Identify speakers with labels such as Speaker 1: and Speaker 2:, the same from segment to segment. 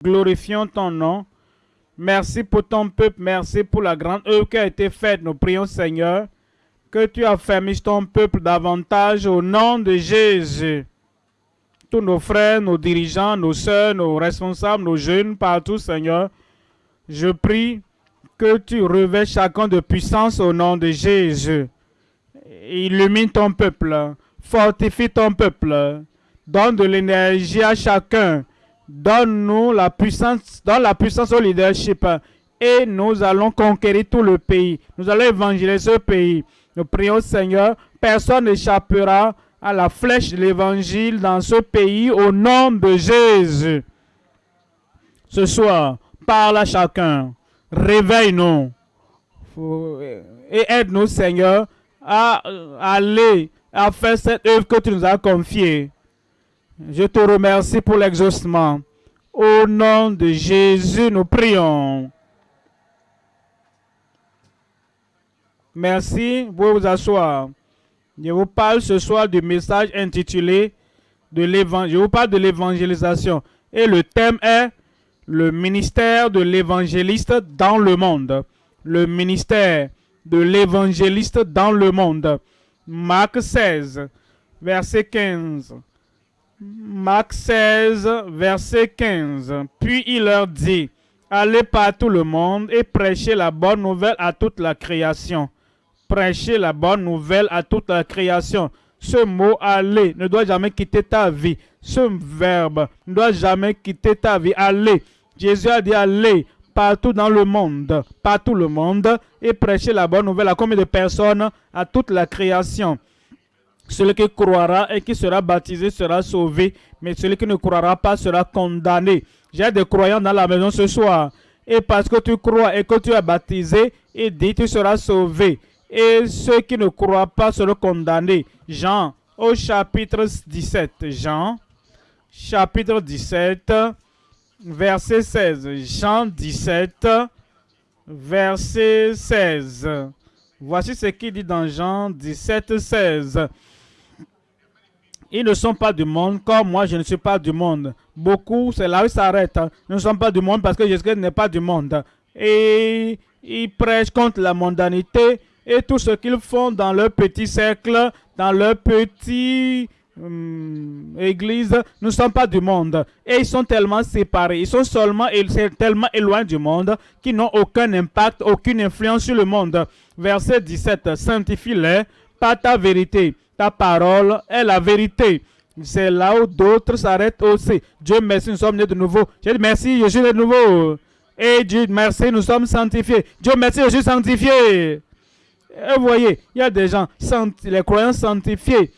Speaker 1: Glorifions ton nom. Merci pour ton peuple. Merci pour la grande œuvre qui a été faite. Nous prions, Seigneur, que tu affermisses ton peuple davantage au nom de Jésus. Tous nos frères, nos dirigeants, nos soeurs, nos responsables, nos jeunes, partout, Seigneur, je prie que tu revêts chacun de puissance au nom de Jésus. Illumine ton peuple, fortifie ton peuple, donne de l'énergie à chacun, donne-nous la puissance, donne la puissance au leadership et nous allons conquérir tout le pays. Nous allons évangéliser ce pays. Nous prions Seigneur, personne n'échappera à la flèche de l'évangile dans ce pays au nom de Jésus. Ce soir, parle à chacun, réveille-nous et aide-nous Seigneur à aller à faire cette œuvre que tu nous as confiée. Je te remercie pour l'exaucement. Au nom de Jésus, nous prions. Merci, vous vous asseoir. Je vous parle ce soir du message intitulé de Je vous parle de l'évangélisation. Et le thème est le ministère de l'évangéliste dans le monde. Le ministère de l'évangéliste dans le monde. Marc 16, verset 15. Marc 16, verset 15. Puis il leur dit, Allez par tout le monde et prêchez la bonne nouvelle à toute la création. Prêchez la bonne nouvelle à toute la création. Ce mot aller ne doit jamais quitter ta vie. Ce verbe ne doit jamais quitter ta vie. Aller. Jésus a dit aller partout dans le monde, partout le monde, et prêcher la bonne nouvelle à combien de personnes? À toute la création. Celui qui croira et qui sera baptisé sera sauvé, mais celui qui ne croira pas sera condamné. J'ai des croyants dans la maison ce soir. Et parce que tu crois et que tu es baptisé, il dit tu seras sauvé. Et ceux qui ne croient pas seront condamnés. Jean, au chapitre 17. Jean, chapitre 17, verset 16. Jean 17, verset 16. Voici ce qu'il dit dans Jean 17, 16. Ils ne sont pas du monde, comme moi je ne suis pas du monde. Beaucoup, c'est là où ça s'arrête. Ils ne sont pas du monde parce que Jésus n'est pas du monde. Et ils prêchent contre la mondanité et tout ce qu'ils font dans leur petit cercle, dans leur petit hum, église, ne sont pas du monde. Et ils sont tellement séparés, ils sont seulement tellement éloignés du monde qu'ils n'ont aucun impact, aucune influence sur le monde. Verset 17, sanctifie-les par ta vérité ta parole est la vérité. C'est là où d'autres s'arrêtent aussi. Dieu merci, nous sommes nés de nouveau. Dit merci, je suis de nouveau. Et Dieu merci, nous sommes sanctifiés. Dieu merci, je suis sanctifié. Et vous voyez, il y a des gens, les croyants sanctifiés.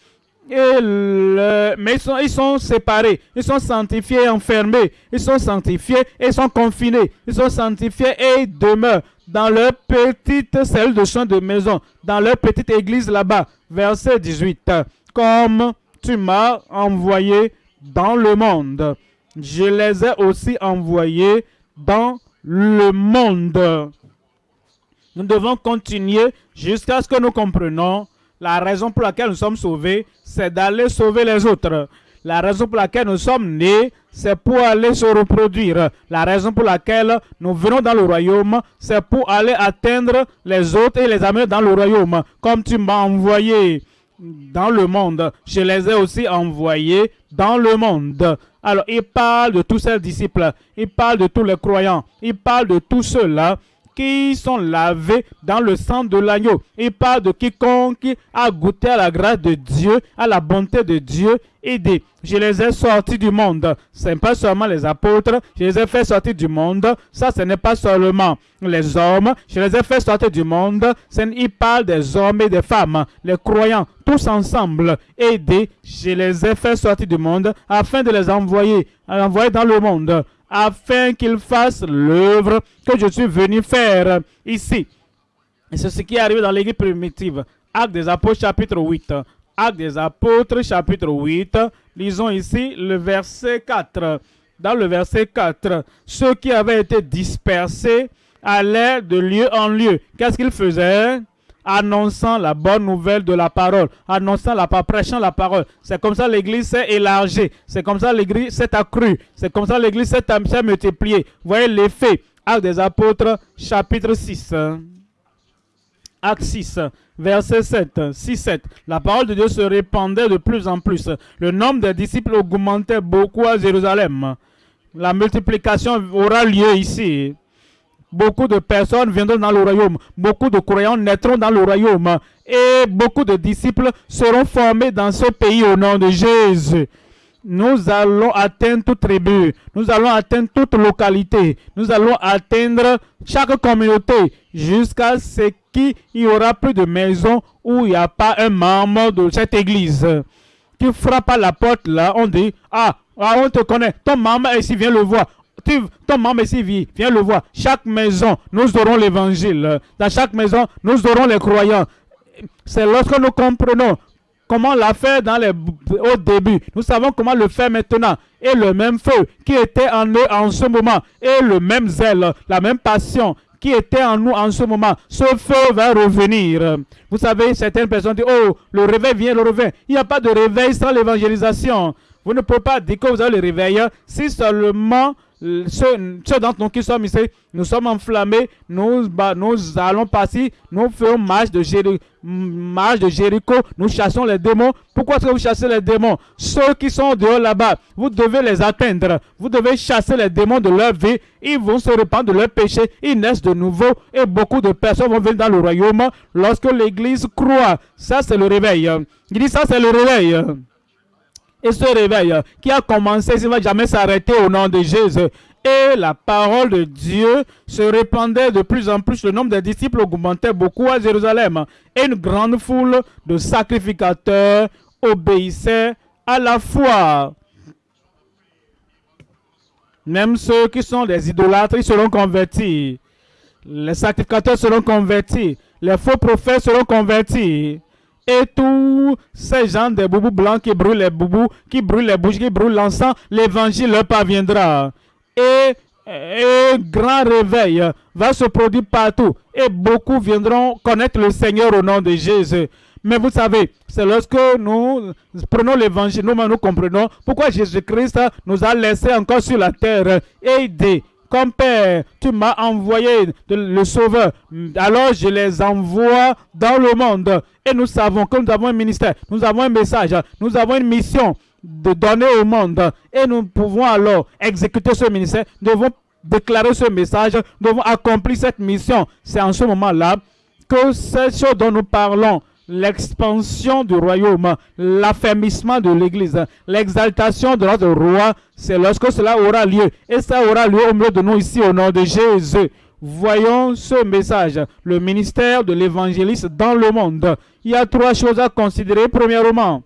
Speaker 1: Mais ils sont, séparés, ils sont sanctifiés, enfermés, ils sont sanctifiés et ils sont confinés, ils sont sanctifiés et ils demeurent dans leur petite celle de champ de maison, dans leur petite église là-bas, verset 18. Comme tu m'as envoyé dans le monde, je les ai aussi envoyés dans le monde. Nous devons continuer jusqu'à ce que nous comprenions la raison pour laquelle nous sommes sauvés, c'est d'aller sauver les autres. La raison pour laquelle nous sommes nés, c'est pour aller se reproduire. La raison pour laquelle nous venons dans le royaume, c'est pour aller atteindre les autres et les amener dans le royaume. Comme tu m'as envoyé dans le monde, je les ai aussi envoyés dans le monde. Alors, il parle de tous ses disciples, il parle de tous les croyants, il parle de tous ceux-là qui sont lavés dans le sang de l'agneau. Il parle de quiconque a goûté à la grâce de Dieu, à la bonté de Dieu et je les ai sortis du monde. Ce n'est pas seulement les apôtres, je les ai fait sortir du monde. Ça, ce n'est pas seulement les hommes, je les ai fait sortir du monde. Il parle des hommes et des femmes, les croyants, tous ensemble. Et dit, je les ai fait sortir du monde afin de les envoyer, envoyer dans le monde afin qu'ils fassent l'œuvre que je suis venu faire ici. C'est ce qui est arrivé dans l'église primitive. Acte des apôtres chapitre 8. Acte des apôtres chapitre 8. Lisons ici le verset 4. Dans le verset 4, ceux qui avaient été dispersés allaient de lieu en lieu. Qu'est-ce qu'ils faisaient? Annonçant la bonne nouvelle de la parole, annonçant la prêchant la parole. C'est comme ça l'église s'est élargie, c'est comme ça l'église s'est accrue, c'est comme ça l'église s'est multipliée. Voyez l'effet. Actes des apôtres, chapitre 6. Acte 6, verset 7, 6, 7. La parole de Dieu se répandait de plus en plus. Le nombre des disciples augmentait beaucoup à Jérusalem. La multiplication aura lieu ici. Beaucoup de personnes viendront dans le royaume. Beaucoup de croyants naîtront dans le royaume. Et beaucoup de disciples seront formés dans ce pays au nom de Jésus. Nous allons atteindre toute tribu. Nous allons atteindre toute localité. Nous allons atteindre chaque communauté jusqu'à ce qu'il n'y aura plus de maison où il n'y a pas un membre de cette église. Qui frappe à la porte là, on dit, ah, ah on te connaît, ton est ici, viens le voir ton membre ici vit, viens le voir. Chaque maison, nous aurons l'évangile. Dans chaque maison, nous aurons les croyants. C'est lorsque nous comprenons comment l'a fait dans les, au début. Nous savons comment le faire maintenant. Et le même feu qui était en eux en ce moment, et le même zèle, la même passion qui était en nous en ce moment, ce feu va revenir. Vous savez, certaines personnes disent, oh, le réveil vient, le réveil. Il n'y a pas de réveil sans l'évangélisation. Vous ne pouvez pas dire que vous avez le réveil si seulement ceux, d'entre nous qui sommes ici, nous sommes enflammés, nous, allons passer, nous de, marche de Jéricho, nous chassons les démons. Pourquoi est-ce que vous chassez les démons? Ceux qui sont dehors là-bas, vous devez les atteindre. Vous devez chasser les démons de leur vie. Ils vont se répandre de leurs péchés, ils naissent de nouveau et beaucoup de personnes vont venir dans le royaume lorsque l'Église croit. Ça, c'est le réveil. Il dit ça, c'est le réveil. Et ce réveil qui a commencé, il ne va jamais s'arrêter au nom de Jésus. Et la parole de Dieu se répandait de plus en plus. Le nombre des disciples augmentait beaucoup à Jérusalem. Et une grande foule de sacrificateurs obéissait à la foi. Même ceux qui sont des idolâtres, seront convertis. Les sacrificateurs seront convertis. Les faux prophètes seront convertis et tous ces gens des boubous blancs qui brûlent les boubous, qui brûlent les bouches, qui brûlent l'encens, l'évangile leur parviendra. Et un grand réveil va se produire partout et beaucoup viendront connaître le Seigneur au nom de Jésus. Mais vous savez, c'est lorsque nous prenons l'évangile, nous, nous comprenons pourquoi Jésus-Christ nous a laissés encore sur la terre et comme Père, tu m'as envoyé le Sauveur. Alors je les envoie dans le monde. Et nous savons que nous avons un ministère, nous avons un message, nous avons une mission de donner au monde. Et nous pouvons alors exécuter ce ministère. Nous devons déclarer ce message, nous devons accomplir cette mission. C'est en ce moment-là que c'est ce dont nous parlons l'expansion du royaume, l'affermissement de l'Église, l'exaltation de notre roi, c'est lorsque cela aura lieu. Et ça aura lieu au milieu de nous ici au nom de Jésus. Voyons ce message, le ministère de l'évangéliste dans le monde. Il y a trois choses à considérer. Premièrement,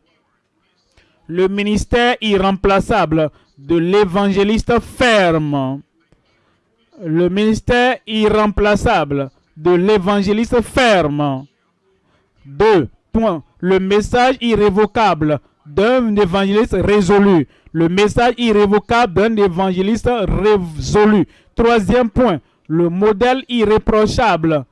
Speaker 1: le ministère irremplaçable de l'évangéliste ferme. Le ministère irremplaçable de l'évangéliste ferme. Deux points. Le message irrévocable d'un évangéliste résolu. Le message irrévocable d'un évangéliste résolu. Troisième point. Le modèle irréprochable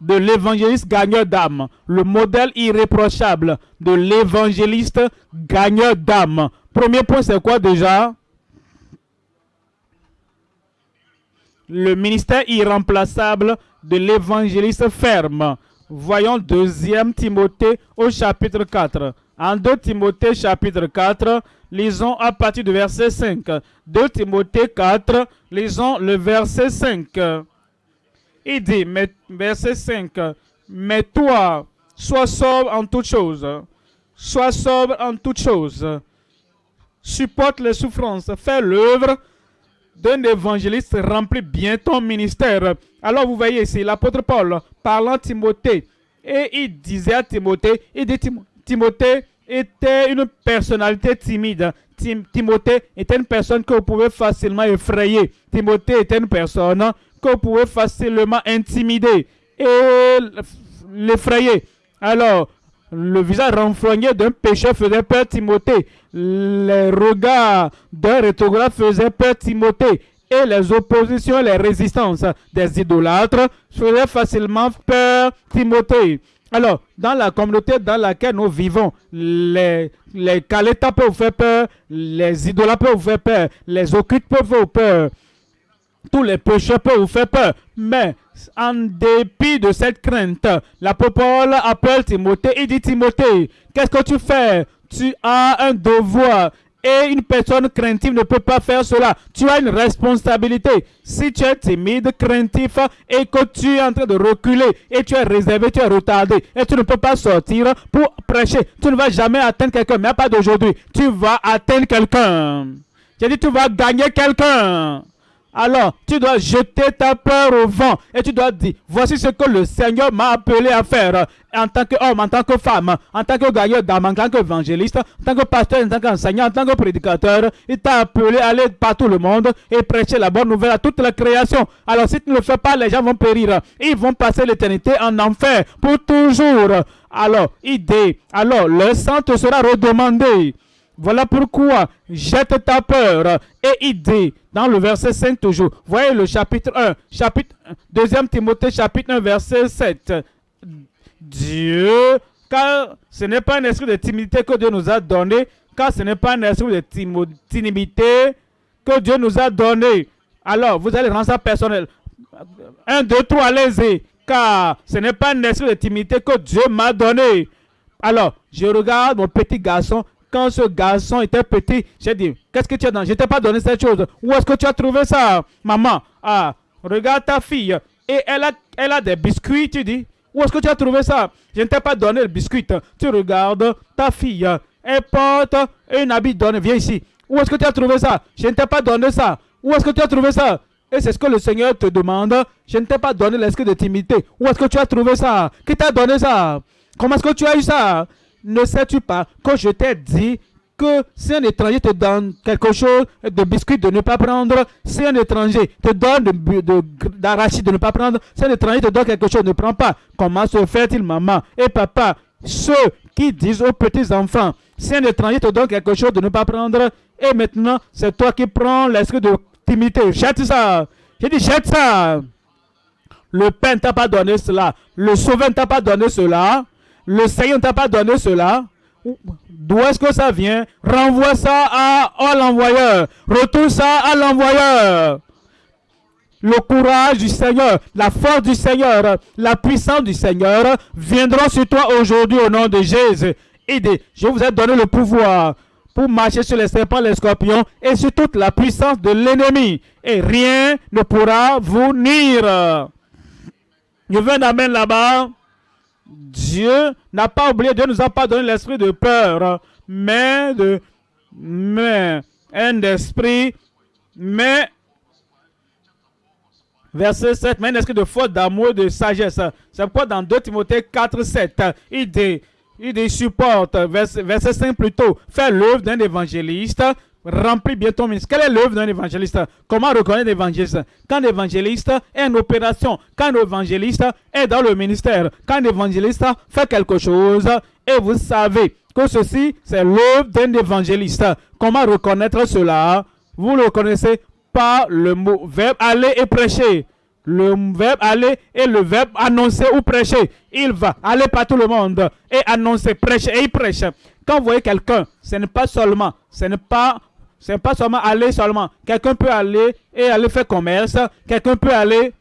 Speaker 1: de l'évangéliste gagneur d'âme. Le modèle irréprochable de l'évangéliste gagneur d'âme. Premier point, c'est quoi déjà? Le ministère irremplaçable de l'évangéliste ferme. Voyons deuxième Timothée au chapitre 4. En 2 Timothée chapitre 4, lisons à partir du verset 5. 2 Timothée 4, lisons le verset 5. Il dit, verset 5, Mais toi, sois sobre en toutes choses. Sois sobre en toutes choses. Supporte les souffrances. Fais l'œuvre d'un évangéliste remplit bien ton ministère. Alors vous voyez ici l'apôtre Paul parlant à Timothée et il disait à Timothée, il dit Timothée était une personnalité timide. Timothée était une personne que vous pouvez facilement effrayer. Timothée était une personne que vous pouvez facilement intimider et l'effrayer. Alors, le visage renfrogné d'un pécheur faisait peur Timothée. Les regards d'un rétrograde faisaient peur Timothée. et les oppositions les résistances des idolâtres feraient facilement peur Timothée. Alors, dans la communauté dans laquelle nous vivons, les, les peuvent faire peur, les idolâtres peuvent vous faire peur, les occultes peuvent faire peur, tous les pécheurs peuvent vous faire peur. Mais, en dépit de cette crainte, l'apôtre Paul appelle Timothée et dit Timothée, qu'est-ce que tu fais? Tu as un devoir et une personne craintive ne peut pas faire cela. Tu as une responsabilité. Si tu es timide, craintif et que tu es en train de reculer et tu es réservé, tu es retardé et tu ne peux pas sortir pour prêcher, tu ne vas jamais atteindre quelqu'un, mais pas d'aujourd'hui. Tu vas atteindre quelqu'un. J'ai dit, tu vas gagner quelqu'un. Alors, tu dois jeter ta peur au vent et tu dois dire, voici ce que le Seigneur m'a appelé à faire en tant qu'homme, en tant que femme, en tant que gagneur d'âme, en tant qu'évangéliste, en tant que pasteur, en tant qu'enseignant, en tant que prédicateur. Il t'a appelé à aller partout le monde et prêcher la bonne nouvelle à toute la création. Alors, si tu ne le fais pas, les gens vont périr. Ils vont passer l'éternité en enfer pour toujours. Alors, idée. Alors, le sang te sera redemandé. Voilà pourquoi jette ta peur et idée dans le verset 5 toujours. Voyez le chapitre 1, chapitre 2 Timothée chapitre 1 verset 7. Dieu, car ce n'est pas un esprit de timidité que Dieu nous a donné, car ce n'est pas un esprit de timidité que Dieu nous a donné. Alors, vous allez rendre ça personnel. 1, 2, 3, allez-y. Car ce n'est pas un esprit de timidité que Dieu m'a donné. Alors, je regarde mon petit garçon quand ce garçon était petit, j'ai dit, qu'est-ce que tu as dans Je t'ai pas donné cette chose. Où est-ce que tu as trouvé ça, maman? Ah, regarde ta fille. Et elle a, elle a des biscuits, tu dis. Où est-ce que tu as trouvé ça? Je ne t'ai pas donné le biscuit. Tu regardes ta fille. Elle porte un habit donné. Viens ici. Où est-ce que tu as trouvé ça? Je ne t'ai pas donné ça. Où est-ce que tu as trouvé ça? Et c'est ce que le Seigneur te demande. Je ne t'ai pas donné l'esprit de timidité. Où est-ce que tu as trouvé ça? Qui t'a donné ça? Comment est-ce que tu as eu ça? Ne sais-tu pas que je t'ai dit que si un étranger te donne quelque chose de biscuit de ne pas prendre, si un étranger te donne d'arachide de, de, ne pas prendre, si un étranger te donne quelque chose, ne prends pas. Comment se fait-il, maman et papa? Ceux qui disent aux petits-enfants, si un étranger te donne quelque chose de ne pas prendre, et maintenant c'est toi qui prends l'esprit de timidité. Jette ça. J'ai dit jette ça. Le ne t'a pas donné cela. Le Sauveur ne t'a pas donné cela. Le Seigneur ne t'a pas donné cela. D'où est-ce que ça vient? Renvoie ça à, l'envoyeur. Retourne ça à l'envoyeur. Le courage du Seigneur, la force du Seigneur, la puissance du Seigneur viendront sur toi aujourd'hui au nom de Jésus. Aidez, je vous ai donné le pouvoir pour marcher sur les serpents, les scorpions et sur toute la puissance de l'ennemi. Et rien ne pourra vous nuire. Je veux un là-bas. Dieu n'a pas oublié, Dieu nous a pas donné l'esprit de peur, mais de mais un esprit, mais verset 7, mais un esprit de foi, d'amour, de sagesse. C'est pourquoi dans 2 Timothée 4, 7, il dit, il dit supporte, verset, verset 5 plutôt, fait l'œuvre d'un évangéliste, remplis bien ton. Quelle est l'œuvre d'un évangéliste? Comment reconnaître l'évangéliste? Quand l'évangéliste est en opération, quand l'évangéliste est dans le ministère, quand l'évangéliste fait quelque chose, et vous savez que ceci, c'est l'œuvre d'un évangéliste. Comment reconnaître cela? Vous le reconnaissez par le mot verbe aller et prêcher. Le verbe aller et le verbe annoncer ou prêcher. Il va aller par tout le monde et annoncer, prêcher et il prêche. Quand vous voyez quelqu'un, ce n'est pas seulement, ce n'est pas c'est pas seulement aller seulement. Quelqu'un peut aller et aller faire commerce. Quelqu'un peut aller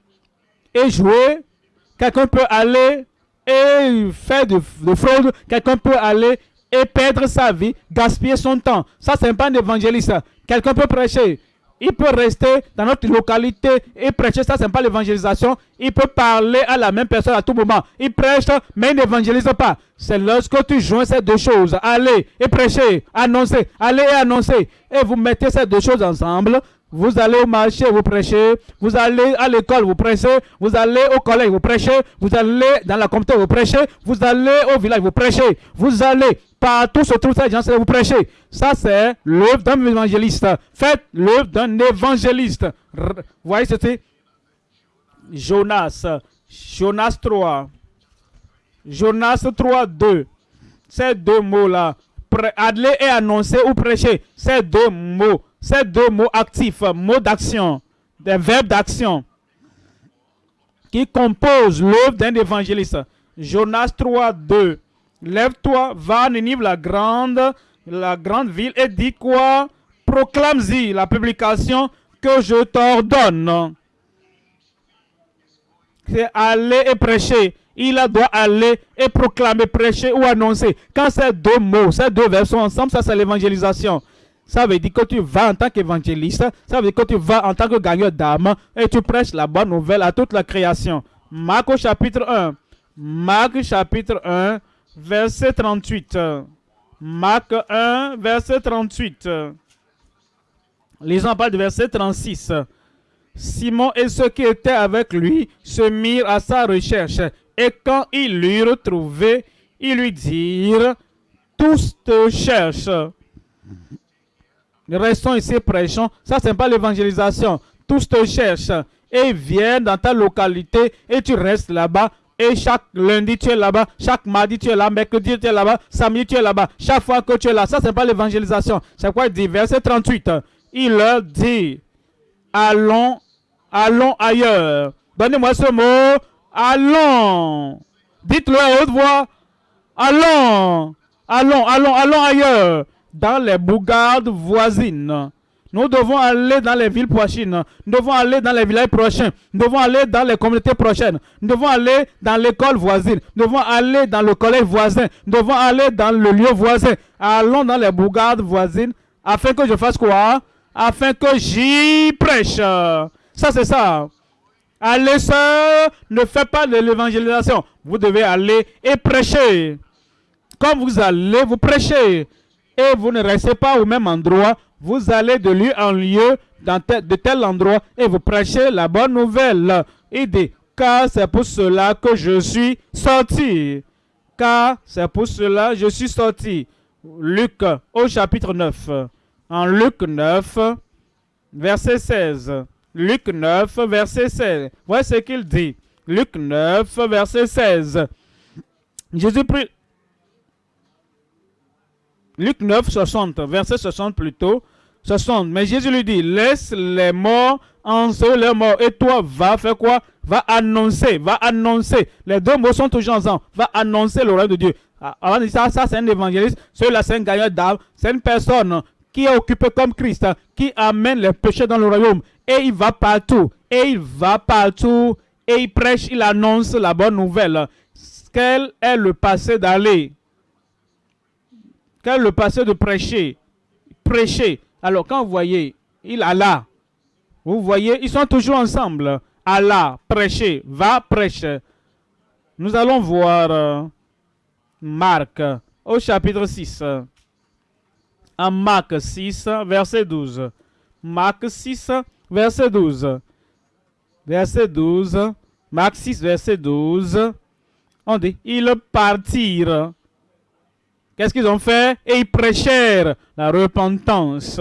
Speaker 1: et jouer. Quelqu'un peut aller et faire de, fraude. Quelqu'un peut aller et perdre sa vie, gaspiller son temps. Ça, c'est pas un évangéliste. Quelqu'un peut prêcher. Il peut rester dans notre localité et prêcher. Ça, c'est pas l'évangélisation. Il peut parler à la même personne à tout moment. Il prêche, mais il n'évangélise pas. C'est lorsque tu joins ces deux choses. Allez et prêcher, annoncer. Allez et annoncer. Et vous mettez ces deux choses ensemble. Vous allez au marché, vous prêchez. Vous allez à l'école, vous prêchez. Vous allez au collège, vous prêchez. Vous allez dans la communauté, vous prêchez. Vous allez au village, vous prêchez. Vous allez Partout se trouve ces gens, vous prêchez. Ça, c'est l'œuvre d'un évangéliste. Faites l'œuvre d'un évangéliste. Vous voyez, c'était Jonas. Jonas 3. Jonas 3, 2. Ces deux mots-là. Aller et annoncer ou prêcher. Ces deux mots. Ces deux mots actifs, mots d'action. des verbes d'action qui composent l'œuvre d'un évangéliste. Jonas 3, 2. Lève-toi, va à Ninive, la grande, la grande ville, et dis quoi? Proclame-y la publication que je t'ordonne. C'est aller et prêcher. Il doit aller et proclamer, prêcher ou annoncer. Quand ces deux mots, ces deux vers sont ensemble, ça c'est l'évangélisation. Ça veut dire que tu vas en tant qu'évangéliste, ça veut dire que tu vas en tant que gagneur d'âme et tu prêches la bonne nouvelle à toute la création. Marc au chapitre 1. Marc chapitre 1, verset 38. Marc 1, verset 38. Lisons pas du verset 36. Simon et ceux qui étaient avec lui se mirent à sa recherche. Et quand ils l'eurent trouvé, ils lui dirent, tous te cherchent. Restons ici, prêchons. Ça, ce n'est pas l'évangélisation. Tous te cherchent et viennent dans ta localité et tu restes là-bas. Et chaque lundi, tu es là-bas. Chaque mardi, tu es là. Mercredi, tu es là-bas. Samedi, tu es là-bas. Chaque fois que tu es là, ça, ce n'est pas l'évangélisation. C'est quoi? Il dit Verset 38. Il leur dit, allons, allons ailleurs. Donnez-moi ce mot. Allons. Dites-le à haute voix. Allons. Allons, allons, allons ailleurs dans les bourgades voisines. Nous devons aller dans les villes prochaines. Nous devons aller dans les villages prochains. Nous devons aller dans les communautés prochaines. Nous devons aller dans l'école voisine. Nous devons aller dans le collège voisin. Nous devons aller dans le lieu voisin. Allons dans les bourgades voisines afin que je fasse quoi? Afin que j'y prêche. Ça, c'est ça. Allez seul, ne faites pas de l'évangélisation. Vous devez aller et prêcher. Comme vous allez, vous prêchez et vous ne restez pas au même endroit, vous allez de lieu en lieu, dans de tel endroit, et vous prêchez la bonne nouvelle. Il dit, car c'est pour cela que je suis sorti. Car c'est pour cela que je suis sorti. Luc au chapitre 9. En Luc 9, verset 16. Luc 9, verset 16. Voici ce qu'il dit. Luc 9, verset 16. Jésus prie Luc 9, 60, verset 60 plutôt. 60. Mais Jésus lui dit, laisse les morts en les morts. Et toi, va faire quoi? Va annoncer, va annoncer. Les deux mots sont toujours ensemble. Va annoncer le règne de Dieu. Avant de dire ça, ça c'est un évangéliste. Celui-là, c'est un gagneur d'âme. C'est une personne qui est occupée comme Christ, qui amène les péchés dans le royaume. Et il va partout. Et il va partout. Et il prêche, il annonce la bonne nouvelle. Quel est le passé d'aller? Quand le passé de prêcher, prêcher, alors quand vous voyez, il a là, vous voyez, ils sont toujours ensemble. Allah, prêcher, va prêcher. Nous allons voir euh, Marc au chapitre 6. En Marc 6, verset 12. Marc 6, verset 12. Verset 12. Marc 6, verset 12. On dit, ils partirent Qu'est-ce qu'ils ont fait? Et ils prêchèrent la repentance.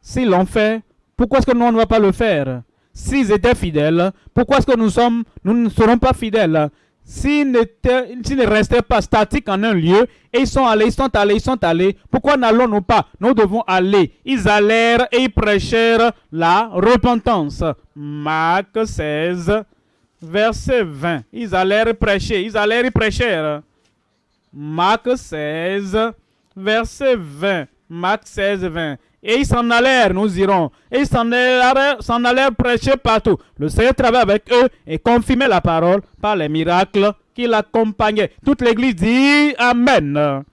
Speaker 1: S'ils l'ont fait, pourquoi est-ce que nous, ne va pas le faire? S'ils étaient fidèles, pourquoi est-ce que nous, sommes, nous ne serons pas fidèles? S'ils ne restaient pas statiques en un lieu, ils sont allés, ils sont allés, ils sont allés, pourquoi n'allons-nous pas? Nous devons aller. Ils allèrent et ils prêchèrent la repentance. Marc 16, verset 20. Ils allèrent prêcher, ils allèrent et prêchèrent. Marc 16, verset 20. Marc 16, 20. Et ils s'en allèrent, nous irons. Et ils s'en allèrent, prêcher partout. Le Seigneur travaillait avec eux et confirmait la parole par les miracles qui l'accompagnaient. Toute l'église dit Amen.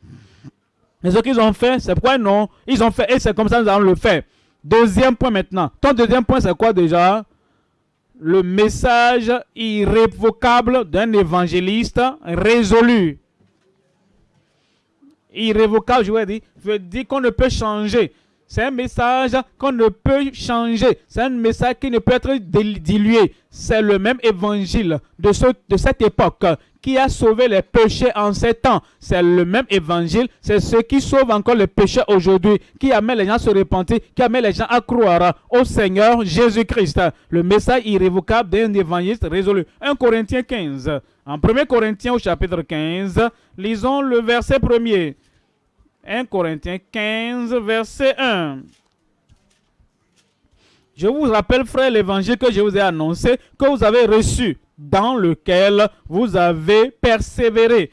Speaker 1: Mais ce qu'ils ont fait, c'est pourquoi non? Ils ont fait et c'est comme ça que nous allons le faire. Deuxième point maintenant. Ton deuxième point, c'est quoi déjà? Le message irrévocable d'un évangéliste résolu irrévocable, je veux dire, veut dire qu'on ne peut changer. C'est un message qu'on ne peut changer. C'est un message qui ne peut être dilué. C'est le même évangile de, ce, de cette époque qui a sauvé les péchés en ces temps. C'est le même évangile. C'est ce qui sauve encore les péchés aujourd'hui, qui amène les gens à se repentir, qui amène les gens à croire au Seigneur Jésus-Christ. Le message irrévocable d'un évangile résolu. 1 Corinthiens 15. En 1 Corinthiens au chapitre 15, lisons le verset premier. 1 Corinthiens 15, verset 1. Je vous rappelle, frère, l'évangile que je vous ai annoncé, que vous avez reçu, dans lequel vous avez persévéré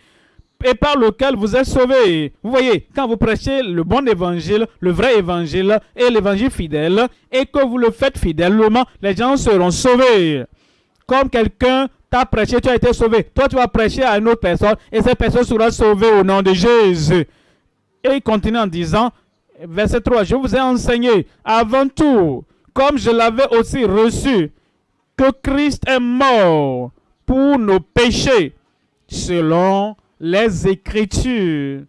Speaker 1: et par lequel vous êtes sauvés. Vous voyez, quand vous prêchez le bon évangile, le vrai évangile et l'évangile fidèle, et que vous le faites fidèlement, les gens seront sauvés. Comme quelqu'un t'a prêché, tu as été sauvé. Toi, tu vas prêcher à une autre personne et cette personne sera sauvée au nom de Jésus. Et il continue en disant, verset 3, je vous ai enseigné avant tout, comme je l'avais aussi reçu, que Christ est mort pour nos péchés, selon les Écritures.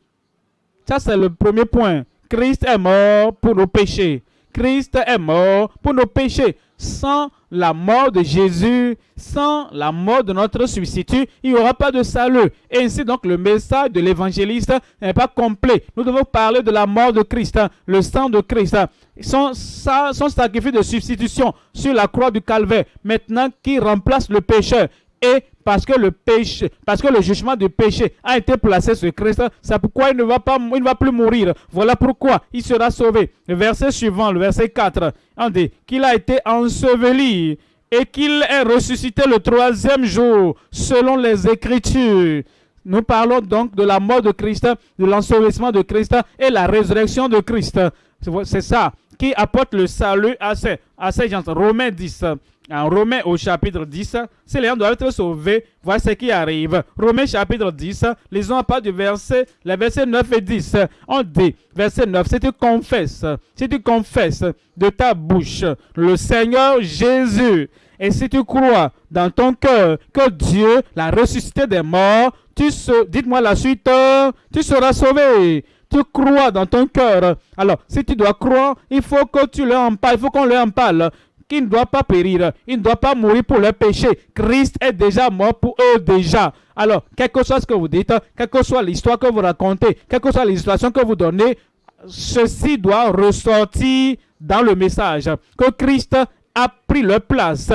Speaker 1: Ça, c'est le premier point. Christ est mort pour nos péchés. Christ est mort pour nos péchés. Sans la mort de Jésus, sans la mort de notre substitut, il n'y aura pas de salut. Et ainsi donc le message de l'évangéliste n'est pas complet. Nous devons parler de la mort de Christ, le sang de Christ, son, son sacrifice de substitution sur la croix du calvaire, maintenant qui remplace le pécheur et parce que le péché, parce que le jugement du péché a été placé sur Christ, c'est pourquoi il ne va pas, plus mourir. Voilà pourquoi il sera sauvé. Le verset suivant, le verset 4, on dit qu'il a été enseveli et qu'il est ressuscité le troisième jour, selon les Écritures. Nous parlons donc de la mort de Christ, de l'ensevelissement de Christ et la résurrection de Christ. C'est ça qui apporte le salut à ces, à ces gens. Romains 10, en Romains au chapitre 10, si les gens doivent être sauvés, voilà ce qui arrive. Romains chapitre 10, lisons à part du verset, les versets 9 et 10. On dit, verset 9, si tu confesses, si tu confesses de ta bouche le Seigneur Jésus, et si tu crois dans ton cœur que Dieu l'a ressuscité des morts, tu dites-moi la suite, tu seras sauvé. Tu crois dans ton cœur. Alors, si tu dois croire, il faut que tu leur en il faut qu'on leur en parle il ne doit pas périr, il ne doit pas mourir pour leur péché. Christ est déjà mort pour eux déjà. Alors, quel que soit ce que vous dites, quelle que soit l'histoire que vous racontez, quelle que soit l'illustration que vous donnez, ceci doit ressortir dans le message. Que Christ a pris leur place.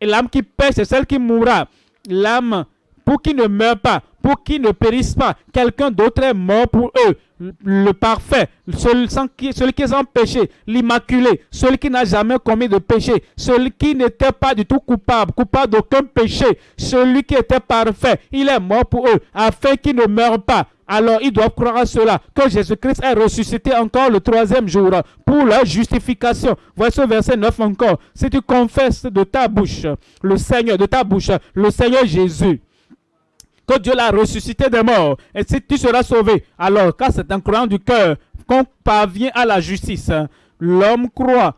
Speaker 1: Et l'âme qui pêche, c'est celle qui mourra. L'âme, pour qu'il ne meure pas, pour qu'ils ne périssent pas, quelqu'un d'autre est mort pour eux le parfait, celui, qui, est sans péché, l'immaculé, celui qui n'a jamais commis de péché, celui qui n'était pas du tout coupable, coupable d'aucun péché, celui qui était parfait, il est mort pour eux, afin qu'ils ne meurent pas. Alors ils doivent croire à cela, que Jésus-Christ est ressuscité encore le troisième jour pour leur justification. Voici ce verset 9 encore. Si tu confesses de ta bouche le Seigneur, de ta bouche, le Seigneur Jésus, que Dieu l'a ressuscité des morts. Et si tu seras sauvé, alors quand c'est en croyant du cœur qu'on parvient à la justice, l'homme croit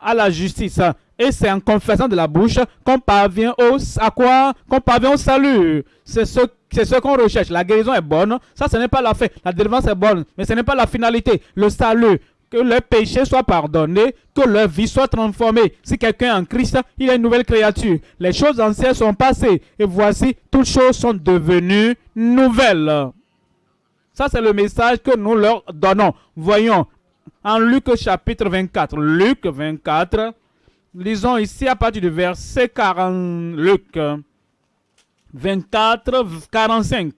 Speaker 1: à la justice. Et c'est en confessant de la bouche qu'on parvient au, à quoi? Qu'on parvient au salut. C'est ce, ce qu'on recherche. La guérison est bonne. Ça, ce n'est pas la fin. La délivrance est bonne. Mais ce n'est pas la finalité. Le salut que leurs péchés soient pardonnés, que leur vie soit transformée. Si quelqu'un est en Christ, il est une nouvelle créature. Les choses anciennes sont passées et voici, toutes choses sont devenues nouvelles. Ça, c'est le message que nous leur donnons. Voyons, en Luc chapitre 24, Luc 24, lisons ici à partir du verset 40, Luc 24, 45.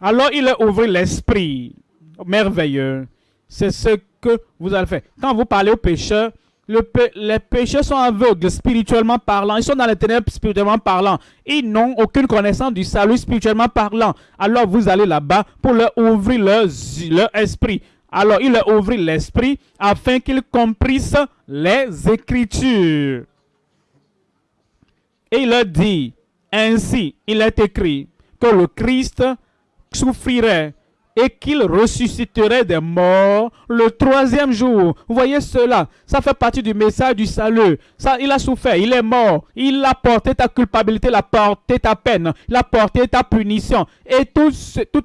Speaker 1: Alors il a ouvert l'esprit merveilleux. C'est ce que vous allez faire. Quand vous parlez aux pécheurs, les pécheurs sont aveugles spirituellement parlant. Ils sont dans les ténèbres spirituellement parlant. Ils n'ont aucune connaissance du salut spirituellement parlant. Alors vous allez là-bas pour leur ouvrir leur, leur esprit. Alors il leur ouvrit l'esprit afin qu'ils comprissent les Écritures. Et il leur dit, ainsi il est écrit que le Christ souffrirait et qu'il ressusciterait des morts le troisième jour. Vous voyez cela, ça fait partie du message du salut. Ça, il a souffert, il est mort, il a porté ta culpabilité, il a porté ta peine, il a porté ta punition. Et tout,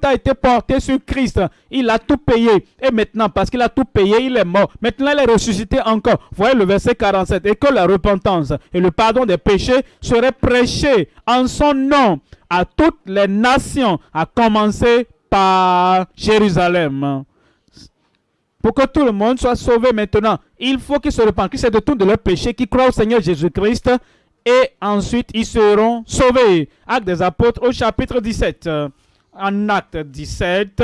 Speaker 1: a été porté sur Christ. Il a tout payé. Et maintenant, parce qu'il a tout payé, il est mort. Maintenant, il est ressuscité encore. Vous voyez le verset 47. Et que la repentance et le pardon des péchés seraient prêchés en son nom à toutes les nations, à commencer par Jérusalem. Pour que tout le monde soit sauvé maintenant, il faut qu'ils se repentent, qu'ils se détournent de leur péché, qu'ils croient au Seigneur Jésus-Christ et ensuite ils seront sauvés. Acte des apôtres au chapitre 17. En acte 17,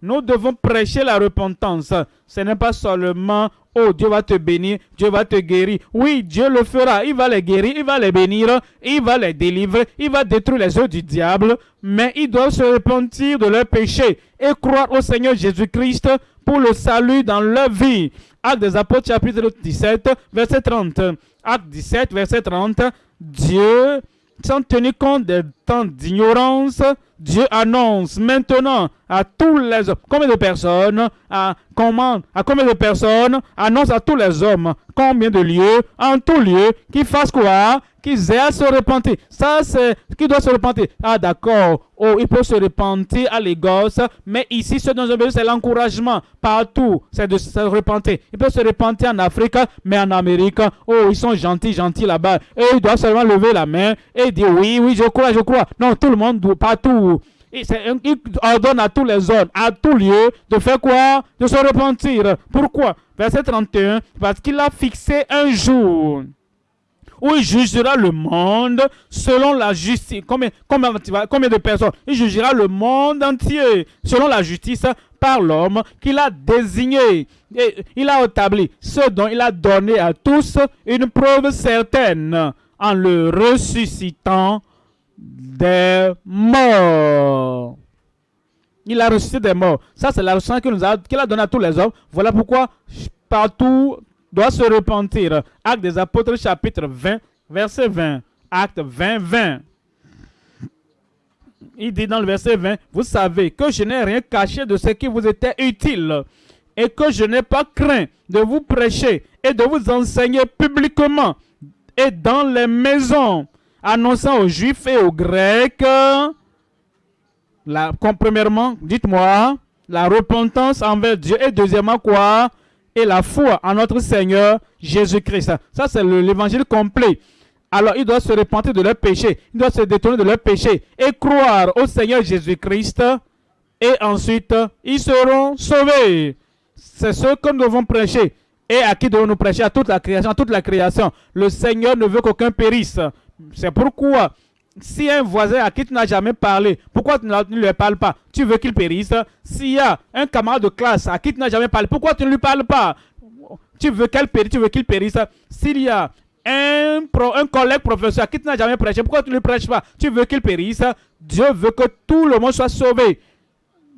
Speaker 1: Nous devons prêcher la repentance. Ce n'est pas seulement Oh, Dieu va te bénir, Dieu va te guérir. Oui, Dieu le fera. Il va les guérir, il va les bénir, il va les délivrer, il va détruire les œuvres du diable. Mais ils doivent se repentir de leurs péchés et croire au Seigneur Jésus-Christ pour le salut dans leur vie. Acte des Apôtres, chapitre 17, verset 30. Acte 17, verset 30. Dieu, sans tenir compte des d'ignorance, Dieu annonce maintenant à tous les hommes, combien de personnes, à, comment, à combien de personnes, annonce à tous les hommes, combien de lieux, en tout lieu, qu'ils fassent quoi? Qu'ils aient à se repentir. Ça, c'est qui doit se repentir. Ah, d'accord. Oh, il peut se repentir à l'égos, mais ici, ce dont je veux, c'est l'encouragement. Partout, c'est de se repentir. Il peut se repentir en Afrique, mais en Amérique, oh, ils sont gentils, gentils là-bas. Et il doit seulement lever la main et dire oui, oui, je crois, je crois. Non, tout le monde, partout. Il, ordonne à tous les hommes, à tout lieu, de faire quoi? De se repentir. Pourquoi? Verset 31, parce qu'il a fixé un jour où il jugera le monde selon la justice. Combien, combien, combien de personnes? Il jugera le monde entier selon la justice par l'homme qu'il a désigné. Et il a établi ce dont il a donné à tous une preuve certaine en le ressuscitant des morts. Il a ressuscité des morts. Ça, c'est la leçon qu'il a, qu'il a donné à tous les hommes. Voilà pourquoi partout doit se repentir. Acte des apôtres, chapitre 20, verset 20. Acte 20, 20. Il dit dans le verset 20, vous savez que je n'ai rien caché de ce qui vous était utile et que je n'ai pas craint de vous prêcher et de vous enseigner publiquement et dans les maisons annonçant aux Juifs et aux Grecs, la, premièrement, dites-moi, la repentance envers Dieu et deuxièmement quoi? Et la foi en notre Seigneur Jésus-Christ. Ça, c'est l'évangile complet. Alors, ils doivent se repentir de leurs péchés. Ils doivent se détourner de leurs péchés et croire au Seigneur Jésus-Christ. Et ensuite, ils seront sauvés. C'est ce que nous devons prêcher. Et à qui devons-nous prêcher? À toute la création. À toute la création. Le Seigneur ne veut qu'aucun périsse, c'est pourquoi, si un voisin à qui tu n'as jamais parlé, pourquoi tu ne lui parles pas? Tu veux qu'il périsse? S'il y a un camarade de classe à qui tu n'as jamais parlé, pourquoi tu ne lui parles pas? Tu veux qu'elle périsse, tu veux qu'il périsse? S'il y a un, un collègue professeur à qui tu n'as jamais prêché, pourquoi tu ne lui prêches pas? Tu veux qu'il périsse? Dieu veut que tout le monde soit sauvé.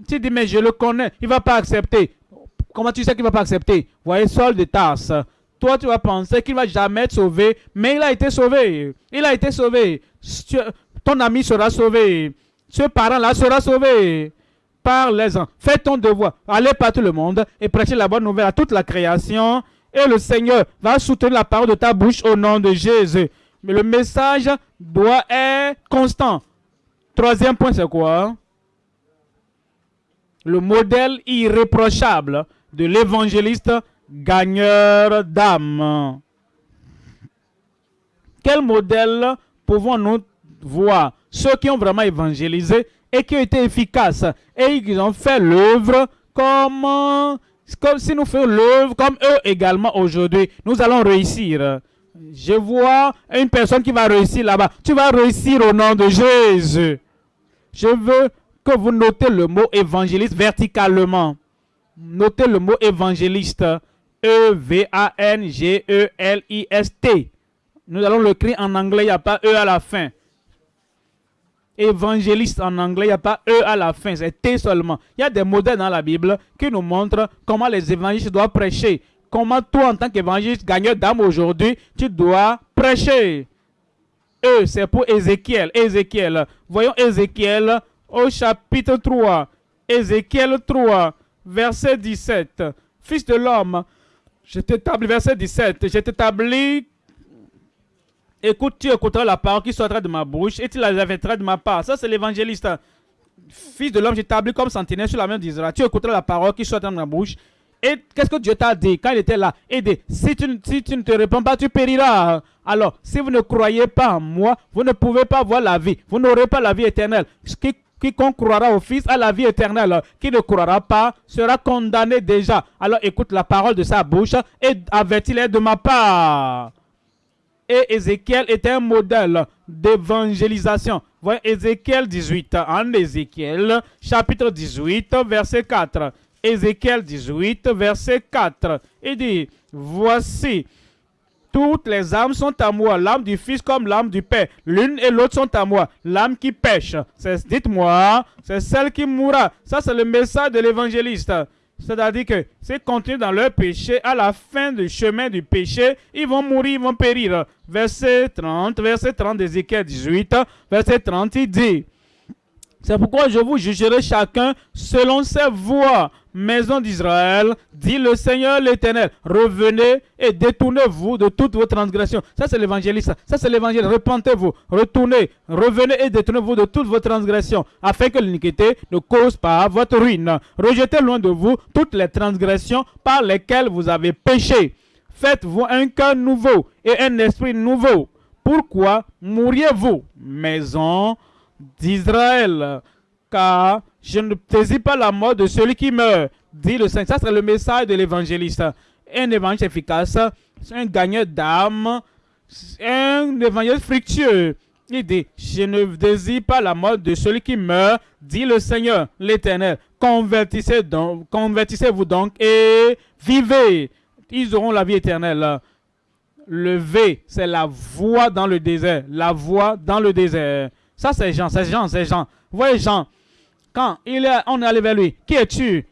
Speaker 1: Tu dis, mais je le connais, il ne va pas accepter. Comment tu sais qu'il ne va pas accepter? Voyez, Saul de Tarse toi, tu vas penser qu'il va jamais être sauvé, mais il a été sauvé. Il a été sauvé. Ton ami sera sauvé. Ce parent-là sera sauvé. Par les. Fais ton devoir. Allez par tout le monde et prêchez la bonne nouvelle à toute la création. Et le Seigneur va soutenir la parole de ta bouche au nom de Jésus. Mais le message doit être constant. Troisième point, c'est quoi? Le modèle irréprochable de l'évangéliste gagneur d'âme. Quel modèle pouvons-nous voir? Ceux qui ont vraiment évangélisé et qui ont été efficaces et qui ont fait l'œuvre comme, si nous faisions l'œuvre comme eux également aujourd'hui. Nous allons réussir. Je vois une personne qui va réussir là-bas. Tu vas réussir au nom de Jésus. Je veux que vous notez le mot évangéliste verticalement. Notez le mot évangéliste E-V-A-N-G-E-L-I-S-T. Nous allons le en anglais, il n'y a pas E à la fin. Évangéliste en anglais, il n'y a pas E à la fin, c'est T seulement. Il y a des modèles dans la Bible qui nous montrent comment les évangélistes doivent prêcher. Comment toi, en tant qu'évangéliste gagneur d'âme aujourd'hui, tu dois prêcher. E, c'est pour Ézéchiel. Ézéchiel. Voyons Ézéchiel au chapitre 3. Ézéchiel 3, verset 17. Fils de l'homme, je t'établis, verset 17, je t'établis, écoute, tu écouteras la parole qui sortira de ma bouche et tu la revêtras de ma part. Ça, c'est l'évangéliste. Fils de l'homme, je t'établis comme sentinelle sur la main d'Israël. Tu écouteras la parole qui sortira de ma bouche. Et qu'est-ce que Dieu t'a dit quand il était là? Il dit, si tu, si tu ne te réponds pas, tu périras. Alors, si vous ne croyez pas en moi, vous ne pouvez pas voir la vie. Vous n'aurez pas la vie éternelle. Ce qui Quiconque croira au Fils a la vie éternelle. Qui ne croira pas sera condamné déjà. Alors écoute la parole de sa bouche et avertis-les de ma part. Et Ézéchiel était un modèle d'évangélisation. Voyez Ézéchiel 18. En Ézéchiel, chapitre 18, verset 4. Ézéchiel 18, verset 4. Il dit, voici, toutes les âmes sont à moi, l'âme du Fils comme l'âme du Père. L'une et l'autre sont à moi. L'âme qui pêche, dites-moi, c'est celle qui mourra. Ça, c'est le message de l'évangéliste. C'est-à-dire que c'est continuer dans leur péché, à la fin du chemin du péché, ils vont mourir, ils vont périr. Verset 30, verset 30 d'Ézéchiel 18, verset 30, il dit, c'est pourquoi je vous jugerai chacun selon ses voies. Maison d'Israël, dit le Seigneur l'Éternel, revenez et détournez-vous de toutes vos transgressions. Ça, c'est l'évangéliste. Ça, c'est l'évangile. Repentez-vous, retournez, revenez et détournez-vous de toutes vos transgressions, afin que l'iniquité ne cause pas votre ruine. Rejetez loin de vous toutes les transgressions par lesquelles vous avez péché. Faites-vous un cœur nouveau et un esprit nouveau. Pourquoi mourriez-vous, maison d'Israël? Car je ne saisis pas la mort de celui qui meurt, dit le Saint. Ça, c'est le message de l'évangéliste. Un évangile efficace, un gagneur d'âme, un évangile fructueux. Il dit, je ne désire pas la mort de celui qui meurt, dit le Seigneur, l'Éternel. Convertissez donc, convertissez-vous donc et vivez. Ils auront la vie éternelle. Le V, c'est la voix dans le désert. La voix dans le désert. Ça, c'est Jean, c'est Jean, c'est Jean. Vous voyez Jean, quand il est, on est allé vers lui, qui es-tu?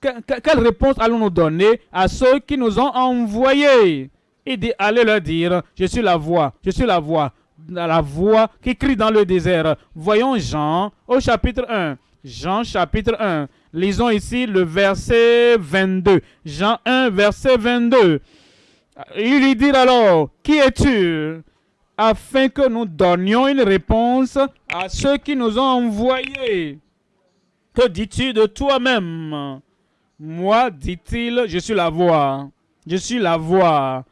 Speaker 1: Quelle réponse allons-nous donner à ceux qui nous ont envoyés? Il dit, allez leur dire, je suis la voix, je suis la voix, la voix qui crie dans le désert. Voyons Jean au chapitre 1. Jean chapitre 1. Lisons ici le verset 22. Jean 1, verset 22. Il lui dit alors, qui es-tu? Afin que nous donnions une réponse à ceux qui nous ont envoyés. Que dis-tu de toi-même? Moi, dit-il, je suis la voix. Je suis la voix.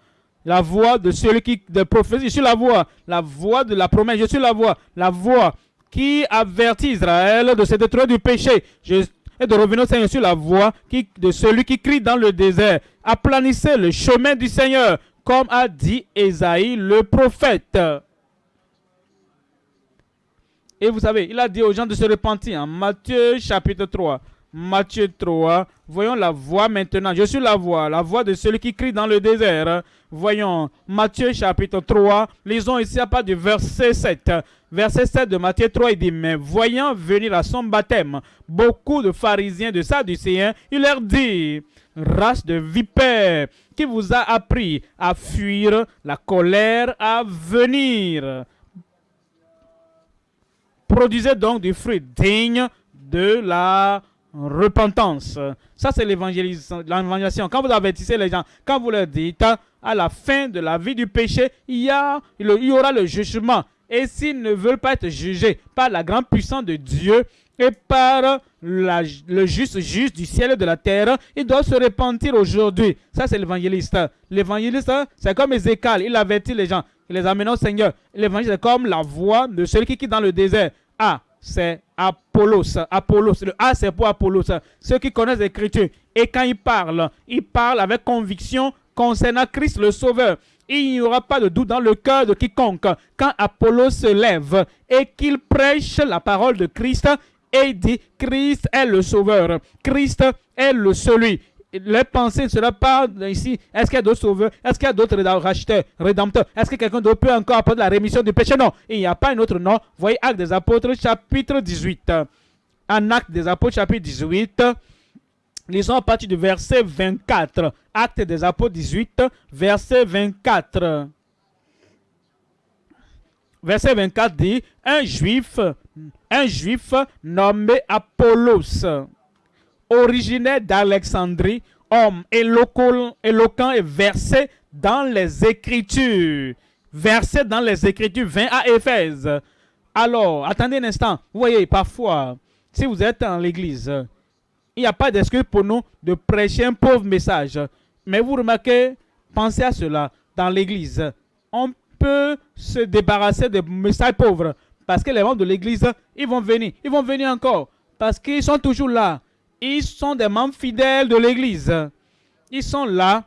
Speaker 1: La voix de celui qui, de prophétie. Je suis la voix. La voix de la promesse. Je suis la voix. La voix qui avertit Israël de se détruire du péché. et de revenir au Seigneur. Suis la voix qui, de celui qui crie dans le désert. Aplanissez le chemin du Seigneur, comme a dit Esaïe le prophète. Et vous savez, il a dit aux gens de se repentir. En Matthieu chapitre 3. Matthieu 3. Voyons la voix maintenant. Je suis la voix, la voix de celui qui crie dans le désert. Voyons Matthieu chapitre 3. Lisons ici à part du verset 7. Verset 7 de Matthieu 3, il dit, mais voyant venir à son baptême beaucoup de pharisiens, de sadducéens, il leur dit, race de vipères, qui vous a appris à fuir la colère à venir? Produisez donc du fruit digne de la repentance. Ça, c'est l'évangélisation. Quand vous avertissez les gens, quand vous leur dites, à la fin de la vie du péché, il y, aura le jugement. Et s'ils ne veulent pas être jugés par la grande puissance de Dieu et par le juste juge du ciel et de la terre, ils doivent se repentir aujourd'hui. Ça, c'est l'évangéliste. L'évangéliste, c'est comme Ézéchiel. Il avertit les gens. Il les amène au Seigneur. L'évangile, c'est comme la voix de celui qui quitte dans le désert. A, c'est Apollos. Apollos. Le A, c'est pour Apollos. Ceux qui connaissent l'Écriture. Et quand il parle, il parle avec conviction concernant Christ le Sauveur. Il n'y aura pas de doute dans le cœur de quiconque. Quand Apollos se lève et qu'il prêche la parole de Christ et dit Christ est le Sauveur. Christ est le celui les pensées ne sera pas ici. Est-ce qu'il y a d'autres sauveurs? Est-ce qu'il y a d'autres racheteurs, rédempteurs? Est-ce que quelqu'un d'autre peut encore apporter la rémission du péché? Non. Il n'y a pas un autre nom. Voyez Actes des Apôtres, chapitre 18. En Actes des Apôtres, chapitre 18. Lisons à partir du verset 24. Actes des Apôtres 18, verset 24. Verset 24 dit, un juif, un juif nommé Apollos originaire d'Alexandrie, homme éloquent, et versé dans les Écritures. Versé dans les Écritures, 20 à Éphèse. Alors, attendez un instant. Vous voyez, parfois, si vous êtes dans l'église, il n'y a pas d'excuse pour nous de prêcher un pauvre message. Mais vous remarquez, pensez à cela. Dans l'église, on peut se débarrasser des messages pauvres. Parce que les membres de l'église, ils vont venir. Ils vont venir encore. Parce qu'ils sont toujours là. Ils sont des membres fidèles de l'Église. Ils sont là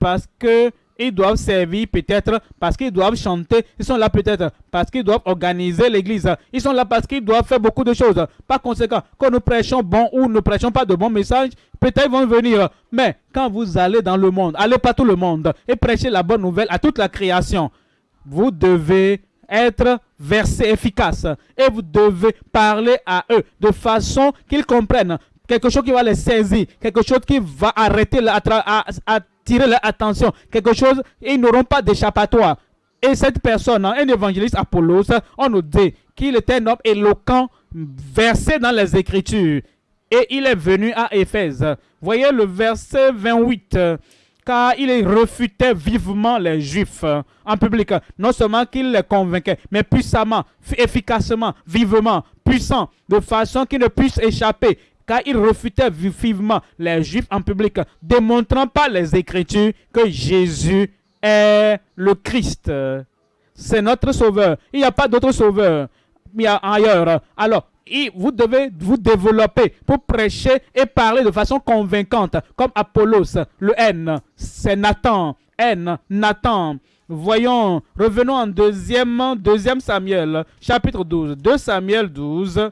Speaker 1: parce que ils doivent servir peut-être parce qu'ils doivent chanter. Ils sont là peut-être parce qu'ils doivent organiser l'église. Ils sont là parce qu'ils doivent faire beaucoup de choses. Par conséquent, quand nous prêchons bon ou nous prêchons pas de bons messages, peut-être ils vont venir. Mais quand vous allez dans le monde, allez pas tout le monde et prêchez la bonne nouvelle à toute la création. Vous devez être versé efficace et vous devez parler à eux de façon qu'ils comprennent quelque chose qui va les saisir, quelque chose qui va arrêter, attirer leur attention, quelque chose, ils n'auront pas d'échappatoire. Et cette personne, un évangéliste Apollos, on nous dit qu'il était un homme éloquent, versé dans les Écritures. Et il est venu à Éphèse. Voyez le verset 28 car il refutait vivement les Juifs en public. Non seulement qu'il les convainquait, mais puissamment, efficacement, vivement, puissant, de façon qu'ils ne puissent échapper car il refutait vivement les Juifs en public, démontrant par les Écritures que Jésus est le Christ. C'est notre sauveur. Il n'y a pas d'autre sauveur ailleurs. Alors, vous devez vous développer pour prêcher et parler de façon convaincante, comme Apollos, le N, c'est Nathan, N, Nathan. Voyons, revenons en deuxième, deuxième Samuel, chapitre 12. 2 Samuel 12,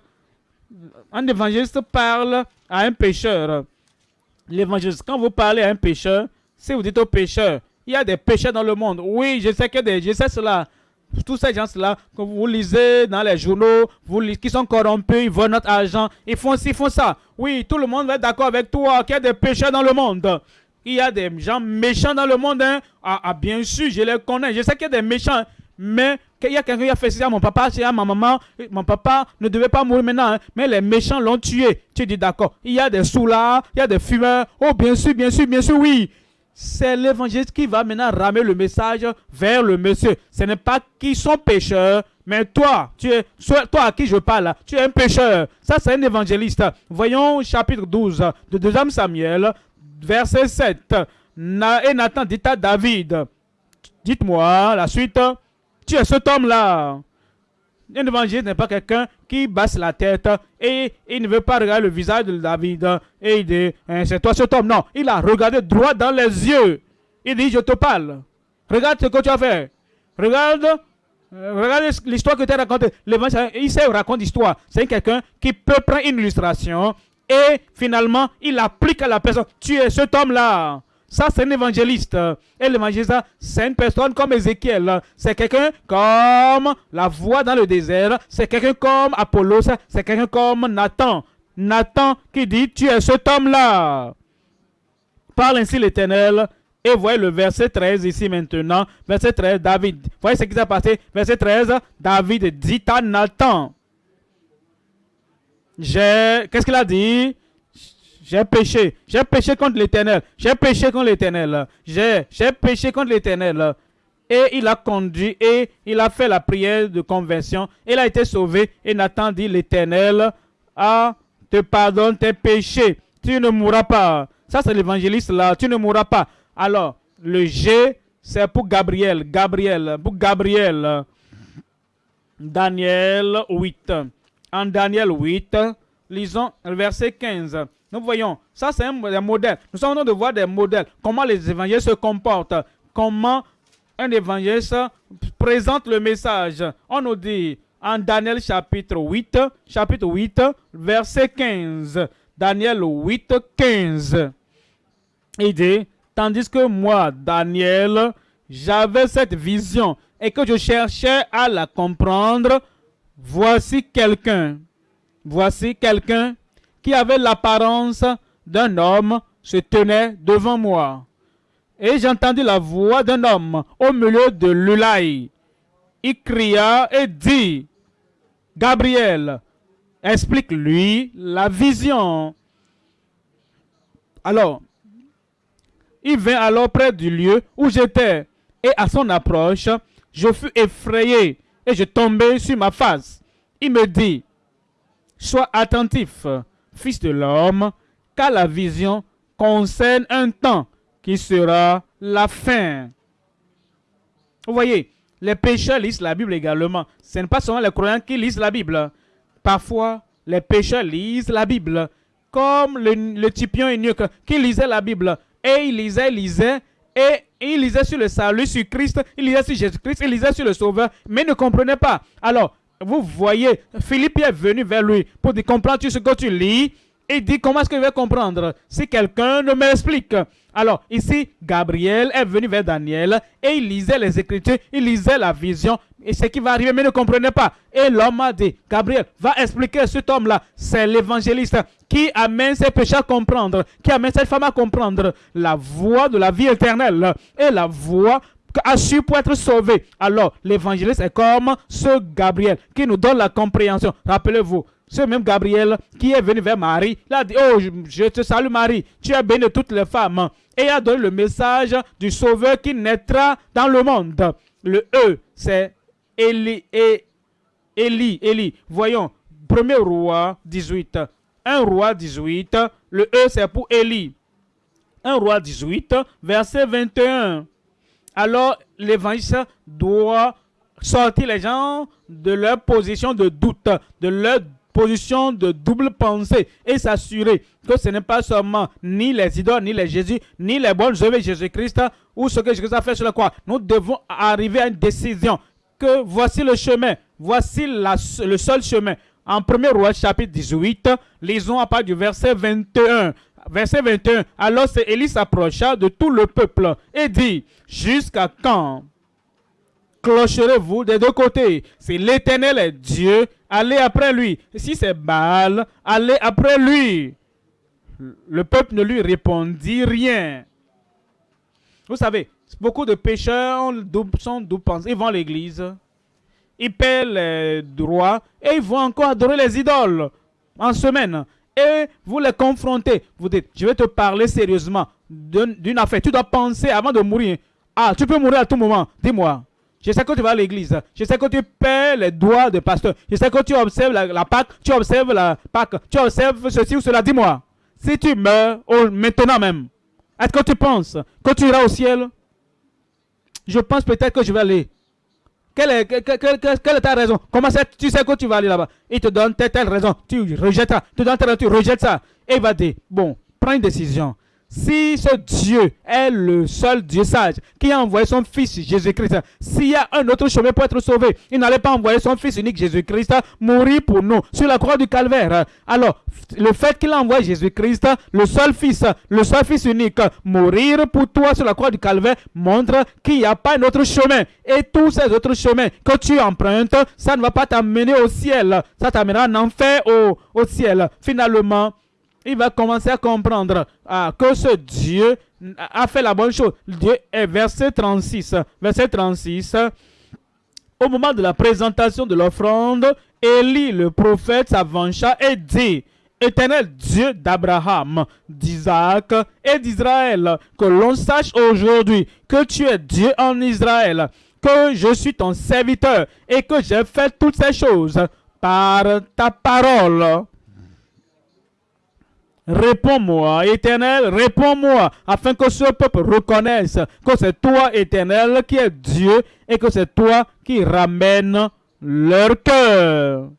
Speaker 1: un évangéliste parle à un pécheur. L'évangéliste, quand vous parlez à un pécheur, si vous dites au pécheur, il y a des pécheurs dans le monde. Oui, je sais que des, je sais cela. Tous ces gens-là, que vous lisez dans les journaux, vous, qui sont corrompus, ils volent notre argent, ils font ci, ils font ça. Oui, tout le monde va être d'accord avec toi qu'il y a des pécheurs dans le monde. Il y a des gens méchants dans le monde. Hein. Ah, ah, bien sûr, je les connais. Je sais qu'il y a des méchants. Mais il y a quelqu'un qui a fait ça à mon papa, c'est à ma maman. Mon papa ne devait pas mourir maintenant, hein. mais les méchants l'ont tué. Tu dis d'accord. Il y a des soulards, il y a des fumeurs. Oh, bien sûr, bien sûr, bien sûr, oui. C'est l'évangéliste qui va maintenant ramener le message vers le monsieur. Ce n'est pas qu'ils sont pécheurs, mais toi, tu es, toi à qui je parle, tu es un pécheur. Ça, c'est un évangéliste. Voyons chapitre 12 de 2 Samuel, verset 7. et Nathan dit à David, dites-moi la suite. Tu es cet homme-là. Un évangéliste n'est pas quelqu'un qui basse la tête et il ne veut pas regarder le visage de David et il dit hein, c'est toi cet homme. Non, il a regardé droit dans les yeux. Il dit je te parle. Regarde ce que tu as fait. Regarde, euh, regarde l'histoire que tu as racontée. Il sait raconter l'histoire. C'est quelqu'un qui peut prendre une illustration et finalement il applique à la personne. Tu es cet homme-là. Ça, c'est un évangéliste. Et l'évangéliste, c'est une personne comme Ézéchiel. C'est quelqu'un comme la voix dans le désert. C'est quelqu'un comme Apollos. C'est quelqu'un comme Nathan. Nathan qui dit, tu es cet homme-là. Parle ainsi l'Éternel. Et voyez le verset 13 ici maintenant. Verset 13, David. Voyez ce qui s'est passé. Verset 13, David dit à Nathan. Qu'est-ce qu'il a dit? J'ai péché. J'ai péché contre l'Éternel. J'ai péché contre l'Éternel. J'ai péché contre l'Éternel. Et il a conduit et il a fait la prière de conversion. Il a été sauvé. Et Nathan dit, l'Éternel ah, te pardonne tes péchés. Tu ne mourras pas. Ça, c'est l'évangéliste là. Tu ne mourras pas. Alors, le G, c'est pour Gabriel. Gabriel. Pour Gabriel. Daniel 8. En Daniel 8, lisons le verset 15. Nous voyons, ça c'est un, modèle. Nous sommes en train de voir des modèles. Comment les évangélistes se comportent. Comment un évangéliste présente le message. On nous dit en Daniel chapitre 8, chapitre 8, verset 15. Daniel 8, 15. Il dit, tandis que moi, Daniel, j'avais cette vision et que je cherchais à la comprendre, voici quelqu'un. Voici quelqu'un qui avait l'apparence d'un homme se tenait devant moi. Et j'entendis la voix d'un homme au milieu de l'Ulaï. Il cria et dit, Gabriel, explique-lui la vision. Alors, il vint alors près du lieu où j'étais, et à son approche, je fus effrayé, et je tombai sur ma face. Il me dit, sois attentif, Fils de l'homme, car la vision concerne un temps qui sera la fin. Vous voyez, les pécheurs lisent la Bible également. Ce n'est pas seulement les croyants qui lisent la Bible. Parfois, les pécheurs lisent la Bible. Comme le, le typion qui lisait la Bible. Et il lisait, lisait, et il lisait sur le salut, sur Christ, il lisait sur Jésus-Christ, il lisait sur le Sauveur, mais il ne comprenait pas. Alors, vous voyez, Philippe est venu vers lui pour dire, comprends-tu ce que tu lis? Il dit, comment est-ce que je vais comprendre? Si quelqu'un ne m'explique. Alors, ici, Gabriel est venu vers Daniel et il lisait les Écritures, il lisait la vision, et ce qui va arriver, mais ne comprenait pas. Et l'homme a dit, Gabriel, va expliquer cet homme-là, c'est l'évangéliste qui amène ses péchés à comprendre, qui amène cette femme à comprendre la voie de la vie éternelle et la voie su pour être sauvé. Alors, l'évangéliste est comme ce Gabriel qui nous donne la compréhension. Rappelez-vous, ce même Gabriel qui est venu vers Marie, il a dit, oh, je te salue Marie, tu es bénie de toutes les femmes. Et il a donné le message du Sauveur qui naîtra dans le monde. Le E, c'est Élie, Élie, Élie. Voyons, premier roi 18. Un roi 18, le E c'est pour Élie. Un roi 18, verset 21. Alors l'évangile doit sortir les gens de leur position de doute, de leur position de double pensée et s'assurer que ce n'est pas seulement ni les idoles, ni les Jésus, ni les bonnes œuvres de Jésus-Christ ou ce que Jésus a fait sur la croix. Nous devons arriver à une décision que voici le chemin, voici le seul chemin. En 1er roi chapitre 18, lisons à part du verset 21. Verset 21. Alors Élie s'approcha de tout le peuple et dit, jusqu'à quand clocherez-vous des deux côtés? Si l'Éternel est Dieu, allez après lui. Si c'est Baal, allez après lui. Le peuple ne lui répondit rien. Vous savez, beaucoup de pécheurs sont doubles Ils vont à l'église, ils paient les droits et ils vont encore adorer les idoles en semaine. Et vous les confrontez. Vous dites, je vais te parler sérieusement d'une affaire. Tu dois penser avant de mourir. Ah, tu peux mourir à tout moment. Dis-moi. Je sais que tu vas à l'église. Je sais que tu paies les droits de pasteur. Je sais que tu observes la, Pâque. Tu observes la Pâque. Tu observes ceci ou cela. Dis-moi. Si tu meurs maintenant même, est-ce que tu penses que tu iras au ciel? Je pense peut-être que je vais aller. Quelle est, ta raison? Comment tu sais que tu vas aller là-bas? Il te donne telle, raison. Tu rejettes ça. Tu donne telle, tu rejettes ça. Et il va dire, bon, prends une décision. Si ce Dieu est le seul Dieu sage qui a envoyé son Fils Jésus-Christ, s'il y a un autre chemin pour être sauvé, il n'allait pas envoyer son Fils unique Jésus-Christ mourir pour nous sur la croix du calvaire. Alors, le fait qu'il envoie Jésus-Christ, le seul Fils, le seul Fils unique, mourir pour toi sur la croix du calvaire, montre qu'il n'y a pas un autre chemin. Et tous ces autres chemins que tu empruntes, ça ne va pas t'amener au ciel. Ça t'amènera en enfer au, au ciel. Finalement, il va commencer à comprendre ah, que ce Dieu a fait la bonne chose. Dieu est verset 36. Verset 36. Au moment de la présentation de l'offrande, Élie, le prophète, s'avança et dit, Éternel Dieu d'Abraham, d'Isaac et d'Israël, que l'on sache aujourd'hui que tu es Dieu en Israël, que je suis ton serviteur et que j'ai fait toutes ces choses par ta parole. Réponds-moi, éternel, réponds-moi, afin que ce peuple reconnaisse que c'est toi, éternel, qui es Dieu et que c'est toi qui ramène leur cœur.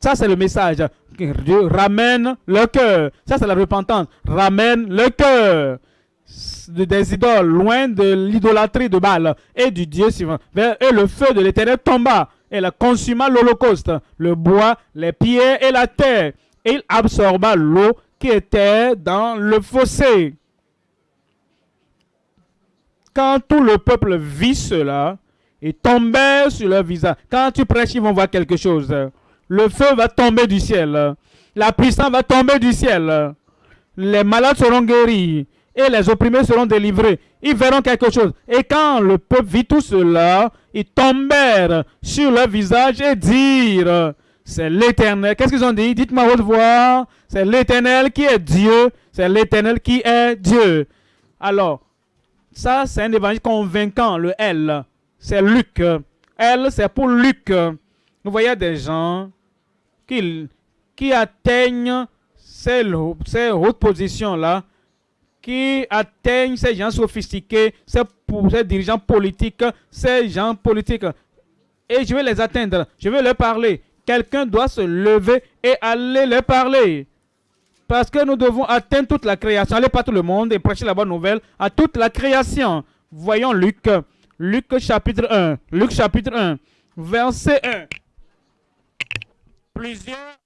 Speaker 1: Ça, c'est le message. Dieu ramène le cœur. Ça, c'est la repentance. Ramène le cœur des idoles, loin de l'idolâtrie de Baal et du Dieu suivant. Et le feu de l'éternel tomba et la consuma l'holocauste, le bois, les pierres et la terre il absorba l'eau qui était dans le fossé. Quand tout le peuple vit cela, ils tombaient sur leur visage. Quand tu prêches, ils vont voir quelque chose. Le feu va tomber du ciel. La puissance va tomber du ciel. Les malades seront guéris et les opprimés seront délivrés. Ils verront quelque chose. Et quand le peuple vit tout cela, ils tombèrent sur leur visage et dirent, c'est l'éternel. Qu'est-ce qu'ils ont dit? Dites-moi votre voix. C'est l'éternel qui est Dieu. C'est l'éternel qui est Dieu. Alors, ça, c'est un évangile convaincant, le L. C'est Luc. L, c'est pour Luc. Vous voyez des gens qui, qui atteignent ces, ces hautes positions-là, qui atteignent ces gens sophistiqués, ces, ces dirigeants politiques, ces gens politiques. Et je vais les atteindre. Je vais leur parler quelqu'un doit se lever et aller leur parler. Parce que nous devons atteindre toute la création, aller par tout le monde et prêcher la bonne nouvelle à toute la création. Voyons Luc, Luc chapitre 1, Luc chapitre 1, verset 1. Plusieurs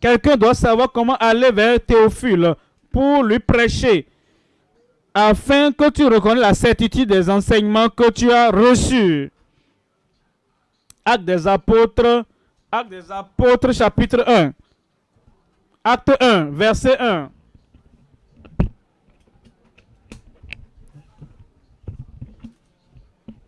Speaker 1: Quelqu'un doit savoir comment aller vers Théophile pour lui prêcher, afin que tu reconnaisses la certitude des enseignements que tu as reçus. Acte des apôtres, chapitre 1. Acte 1, verset 1.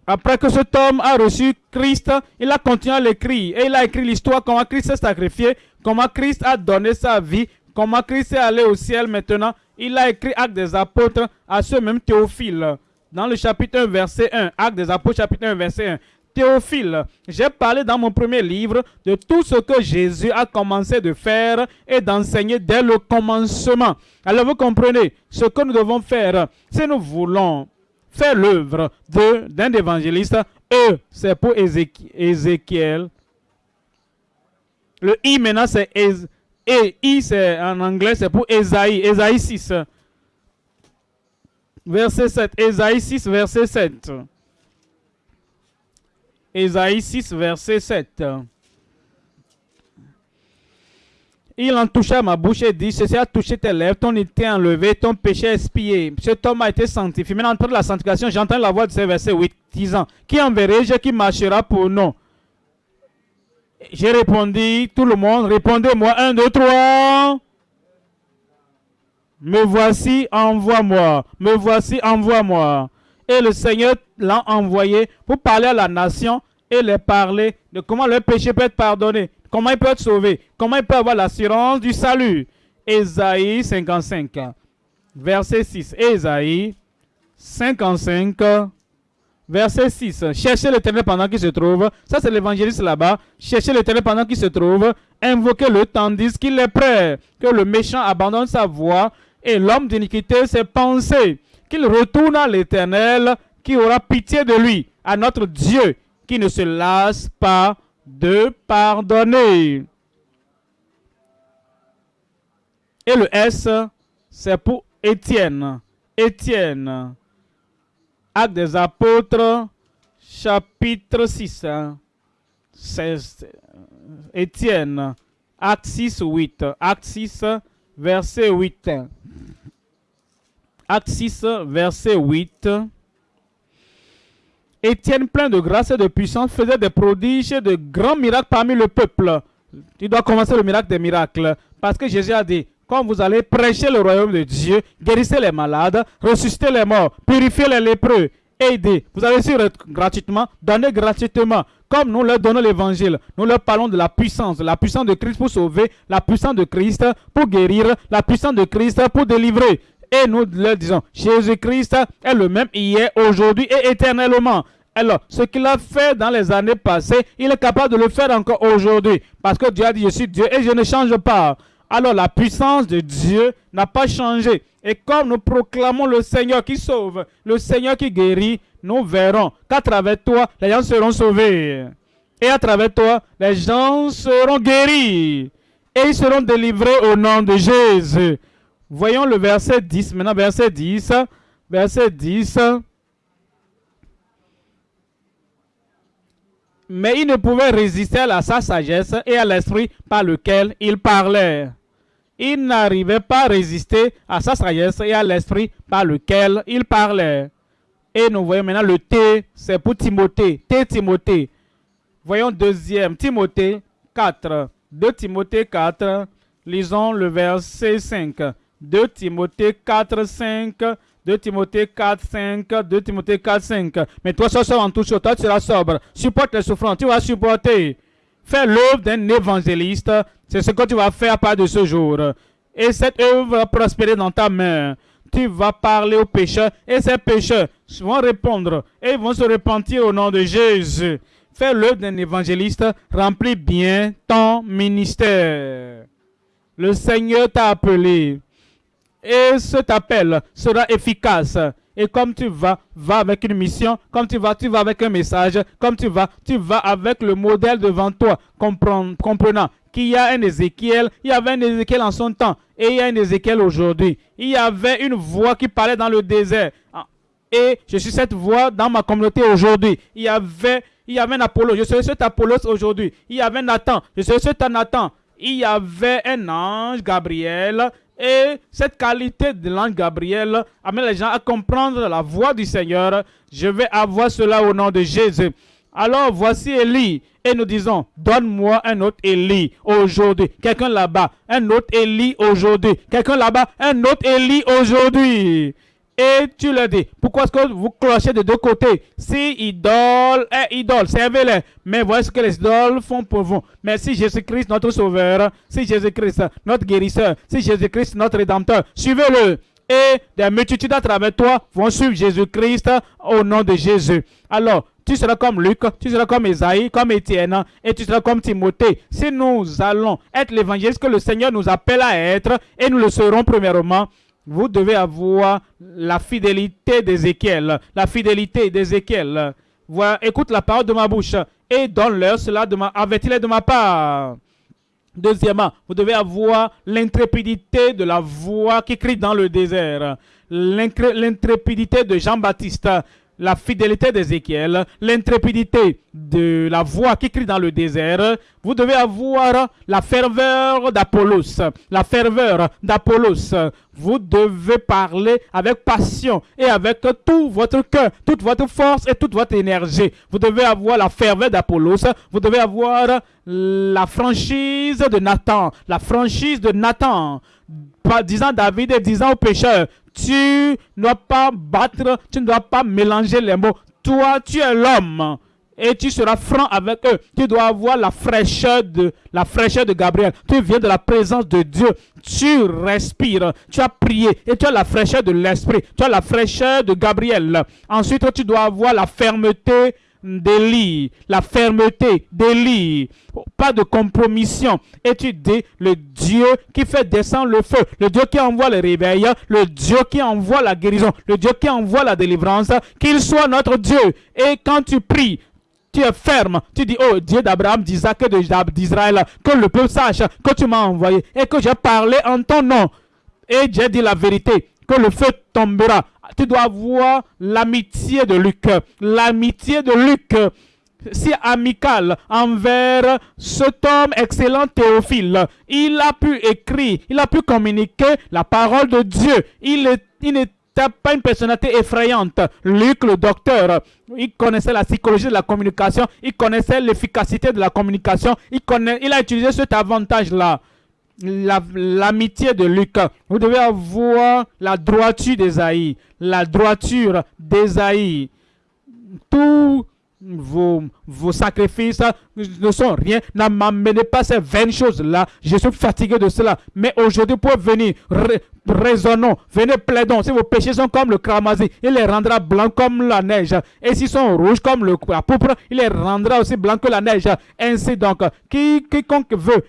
Speaker 1: Après que cet homme a reçu Christ, il a continué à l'écrire. Et il a écrit l'histoire comment Christ s'est sacrifié, comment Christ a donné sa vie, comment Christ est allé au ciel maintenant. Il a écrit Acte des apôtres à ce même Théophile. Dans le chapitre 1, verset 1. Acte des apôtres, chapitre 1, verset 1. Théophile, j'ai parlé dans mon premier livre de tout ce que Jésus a commencé de faire et d'enseigner dès le commencement. Alors vous comprenez ce que nous devons faire si nous voulons faire l'œuvre d'un évangéliste. E, c'est pour Ézéchiel. Le I maintenant, c'est et I, c'est en anglais, c'est pour Esaïe. Esaïe 6. Verset 7. Esaïe 6, verset 7. Esaïe 6, verset 7. Il en toucha ma bouche et dit, ceci a touché tes lèvres, ton été enlevé, ton péché expié. Cet homme a été sanctifié. Maintenant, entre la sanctification, j'entends la voix de ce verset 8, disant, qui enverrai-je qui marchera pour nous? J'ai répondu, tout le monde, répondez-moi, un, deux, trois. Me voici, envoie-moi. Me voici, envoie-moi. Et le Seigneur l'a envoyé pour parler à la nation et les parler de comment le péché peut être pardonné. Comment il peut être sauvé? Comment il peut avoir l'assurance du salut? Ésaïe 55, verset 6. Ésaïe 55, verset 6. Cherchez l'éternel pendant qu'il se trouve. Ça, c'est l'évangéliste là-bas. Cherchez l'éternel pendant qu'il se trouve. Invoquez-le tandis qu'il est prêt. Que le méchant abandonne sa voie et l'homme d'iniquité ses pensées. Qu'il retourne à l'éternel qui aura pitié de lui, à notre Dieu qui ne se lasse pas de pardonner. Et le S, c'est pour Étienne. Étienne. Acte des apôtres, chapitre 6. Étienne. Acte 6, 8. Acte 6, verset 8. Acte 6, verset 8. Étienne, plein de grâce et de puissance, faisait des prodiges de grands miracles parmi le peuple. Tu dois commencer le miracle des miracles. Parce que Jésus a dit, quand vous allez prêcher le royaume de Dieu, guérissez les malades, ressuscitez les morts, purifiez les lépreux, aidez. Vous avez reçu gratuitement, donnez gratuitement. Comme nous leur donnons l'évangile, nous leur parlons de la puissance, la puissance de Christ pour sauver, la puissance de Christ pour guérir, la puissance de Christ pour délivrer. Et nous leur disons, Jésus-Christ est le même hier, aujourd'hui et éternellement. Alors, ce qu'il a fait dans les années passées, il est capable de le faire encore aujourd'hui. Parce que Dieu a dit, je suis Dieu et je ne change pas. Alors, la puissance de Dieu n'a pas changé. Et comme nous proclamons le Seigneur qui sauve, le Seigneur qui guérit, nous verrons qu'à travers toi, les gens seront sauvés. Et à travers toi, les gens seront guéris. Et ils seront délivrés au nom de Jésus. Voyons le verset 10. Maintenant, verset 10. Verset 10. Mais il ne pouvait résister à sa sagesse et à l'esprit par lequel il parlait. il n'arrivait pas à résister à sa sagesse et à l'esprit par lequel il parlait. Et nous voyons maintenant le T, c'est pour Timothée. T Timothée. Voyons deuxième, Timothée 4. 2 Timothée 4. Lisons le verset 5. 2 Timothée 4, 5. 2 Timothée 4, 5. 2 Timothée 4, 5. Mais toi, sois en tout toi, tu seras sobre. Supporte les souffrances, tu vas supporter. Fais l'œuvre d'un évangéliste. C'est ce que tu vas faire à part de ce jour. Et cette œuvre va prospérer dans ta main tu vas parler aux pécheurs et ces pécheurs vont répondre et vont se repentir au nom de Jésus. Fais l'œuvre d'un évangéliste, remplis bien ton ministère. Le Seigneur t'a appelé et cet appel sera efficace. Et comme tu vas, va avec une mission, comme tu vas, tu vas avec un message, comme tu vas, tu vas avec le modèle devant toi, comprenant qu'il y a un Ézéchiel, il y avait un Ézéchiel en son temps, et il y a un Ézéchiel aujourd'hui. Il y avait une voix qui parlait dans le désert. Ah, et je suis cette voix dans ma communauté aujourd'hui. Il y avait, il y avait un Apollo, je suis cet Apollos aujourd'hui. Il y avait Nathan, je suis cet Nathan. Il y avait un ange, Gabriel, et cette qualité de l'ange Gabriel amène les gens à comprendre la voix du Seigneur. Je vais avoir cela au nom de Jésus. Alors voici Élie. Et nous disons, donne-moi un autre Élie aujourd'hui. Quelqu'un là-bas, un autre Élie aujourd'hui. Quelqu'un là-bas, un autre Élie aujourd'hui. Et tu le dis. Pourquoi est-ce que vous clochez de deux côtés? Si idole est idole, servez-les. Mais voici ce que les idoles font pour vous. Mais si Jésus-Christ, notre sauveur, si Jésus-Christ, notre guérisseur, si Jésus-Christ, notre rédempteur, suivez-le et des multitudes à travers toi vont suivre Jésus-Christ au nom de Jésus. Alors, tu seras comme Luc, tu seras comme Esaïe, comme Étienne, et tu seras comme Timothée. Si nous allons être l'évangéliste que le Seigneur nous appelle à être, et nous le serons premièrement, vous devez avoir la fidélité d'Ézéchiel. La fidélité d'Ézéchiel. Voilà, écoute la parole de ma bouche et donne-leur cela de ma, de ma part. Deuxièmement, vous devez avoir l'intrépidité de la voix qui crie dans le désert. L'intrépidité de Jean-Baptiste la fidélité d'Ézéchiel, l'intrépidité de la voix qui crie dans le désert, vous devez avoir la ferveur d'Apollos. La ferveur d'Apollos. Vous devez parler avec passion et avec tout votre cœur, toute votre force et toute votre énergie. Vous devez avoir la ferveur d'Apollos. Vous devez avoir la franchise de Nathan. La franchise de Nathan disant David et disant aux pécheurs, tu ne dois pas battre, tu ne dois pas mélanger les mots. Toi, tu es l'homme et tu seras franc avec eux. Tu dois avoir la fraîcheur de Gabriel. Tu viens de la présence de Dieu. Tu respires. Tu as prié et tu as la fraîcheur de l'esprit. Tu as la fraîcheur de Gabriel. Ensuite, tu dois avoir la fermeté d'Élie, la fermeté d'Élie, pas de compromission. Et tu dis, le Dieu qui fait descendre le feu, le Dieu qui envoie le réveil, le Dieu qui envoie la guérison, le Dieu qui envoie la délivrance, qu'il soit notre Dieu. Et quand tu pries, tu es ferme. Tu dis, oh Dieu d'Abraham, d'Isaac et d'Israël, que le peuple sache que tu m'as envoyé et que j'ai parlé en ton nom. Et j'ai dit la vérité, que le feu tombera tu dois avoir l'amitié de Luc. L'amitié de Luc si amical envers cet homme excellent Théophile. Il a pu écrire, il a pu communiquer la parole de Dieu. Il, n'était pas une personnalité effrayante. Luc, le docteur, il connaissait la psychologie de la communication, il connaissait l'efficacité de la communication, il, connaît, il a utilisé cet avantage-là l'amitié de Luc. Vous devez avoir la droiture d'Esaïe. La droiture d'Esaïe. Tous vos, vos sacrifices ne sont rien. Ne m'amenez pas ces vaines choses-là. Je suis fatigué de cela. Mais aujourd'hui, pour venir, raisonnons, venez plaidons. Si vos péchés sont comme le cramoisi, il les rendra blancs comme la neige. Et s'ils sont rouges comme le, la pourpre, il les rendra aussi blancs que la neige. Ainsi donc, qui, quiconque veut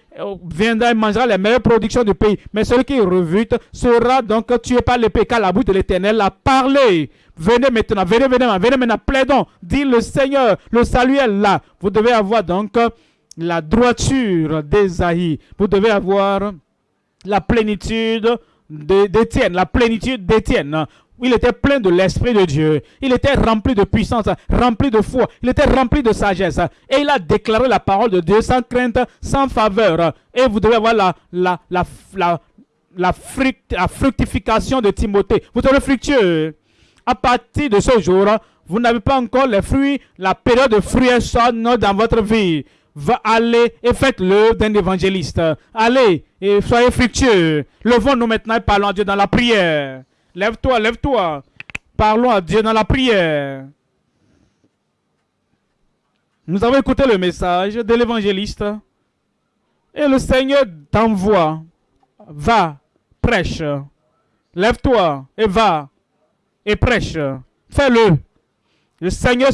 Speaker 1: viendra et mangera les meilleures productions du pays. Mais celui qui revute sera donc tué par l'épée, car la bouche de l'éternel a parlé. Venez maintenant, venez, venez, venez maintenant, plaidons. Dit le Seigneur, le salut est là. Vous devez avoir donc la droiture d'Esaïe. Vous devez avoir la plénitude d'Étienne, la plénitude d'Étienne. Il était plein de l'Esprit de Dieu. Il était rempli de puissance, rempli de foi. Il était rempli de sagesse. Et il a déclaré la parole de Dieu sans crainte, sans faveur. Et vous devez avoir la, la, la, la, fructification de Timothée. Vous serez fructueux. À partir de ce jour, vous n'avez pas encore les fruits, la période de fruits sonne dans votre vie. Va aller et faites-le d'un évangéliste. Allez et soyez fructueux. Levons-nous maintenant et parlons à Dieu dans la prière. Lève-toi, lève-toi. Parlons à Dieu dans la prière. Nous avons écouté le message de l'évangéliste. Et le Seigneur t'envoie. Va, prêche. Lève-toi et va et prêche. Fais-le. Le Seigneur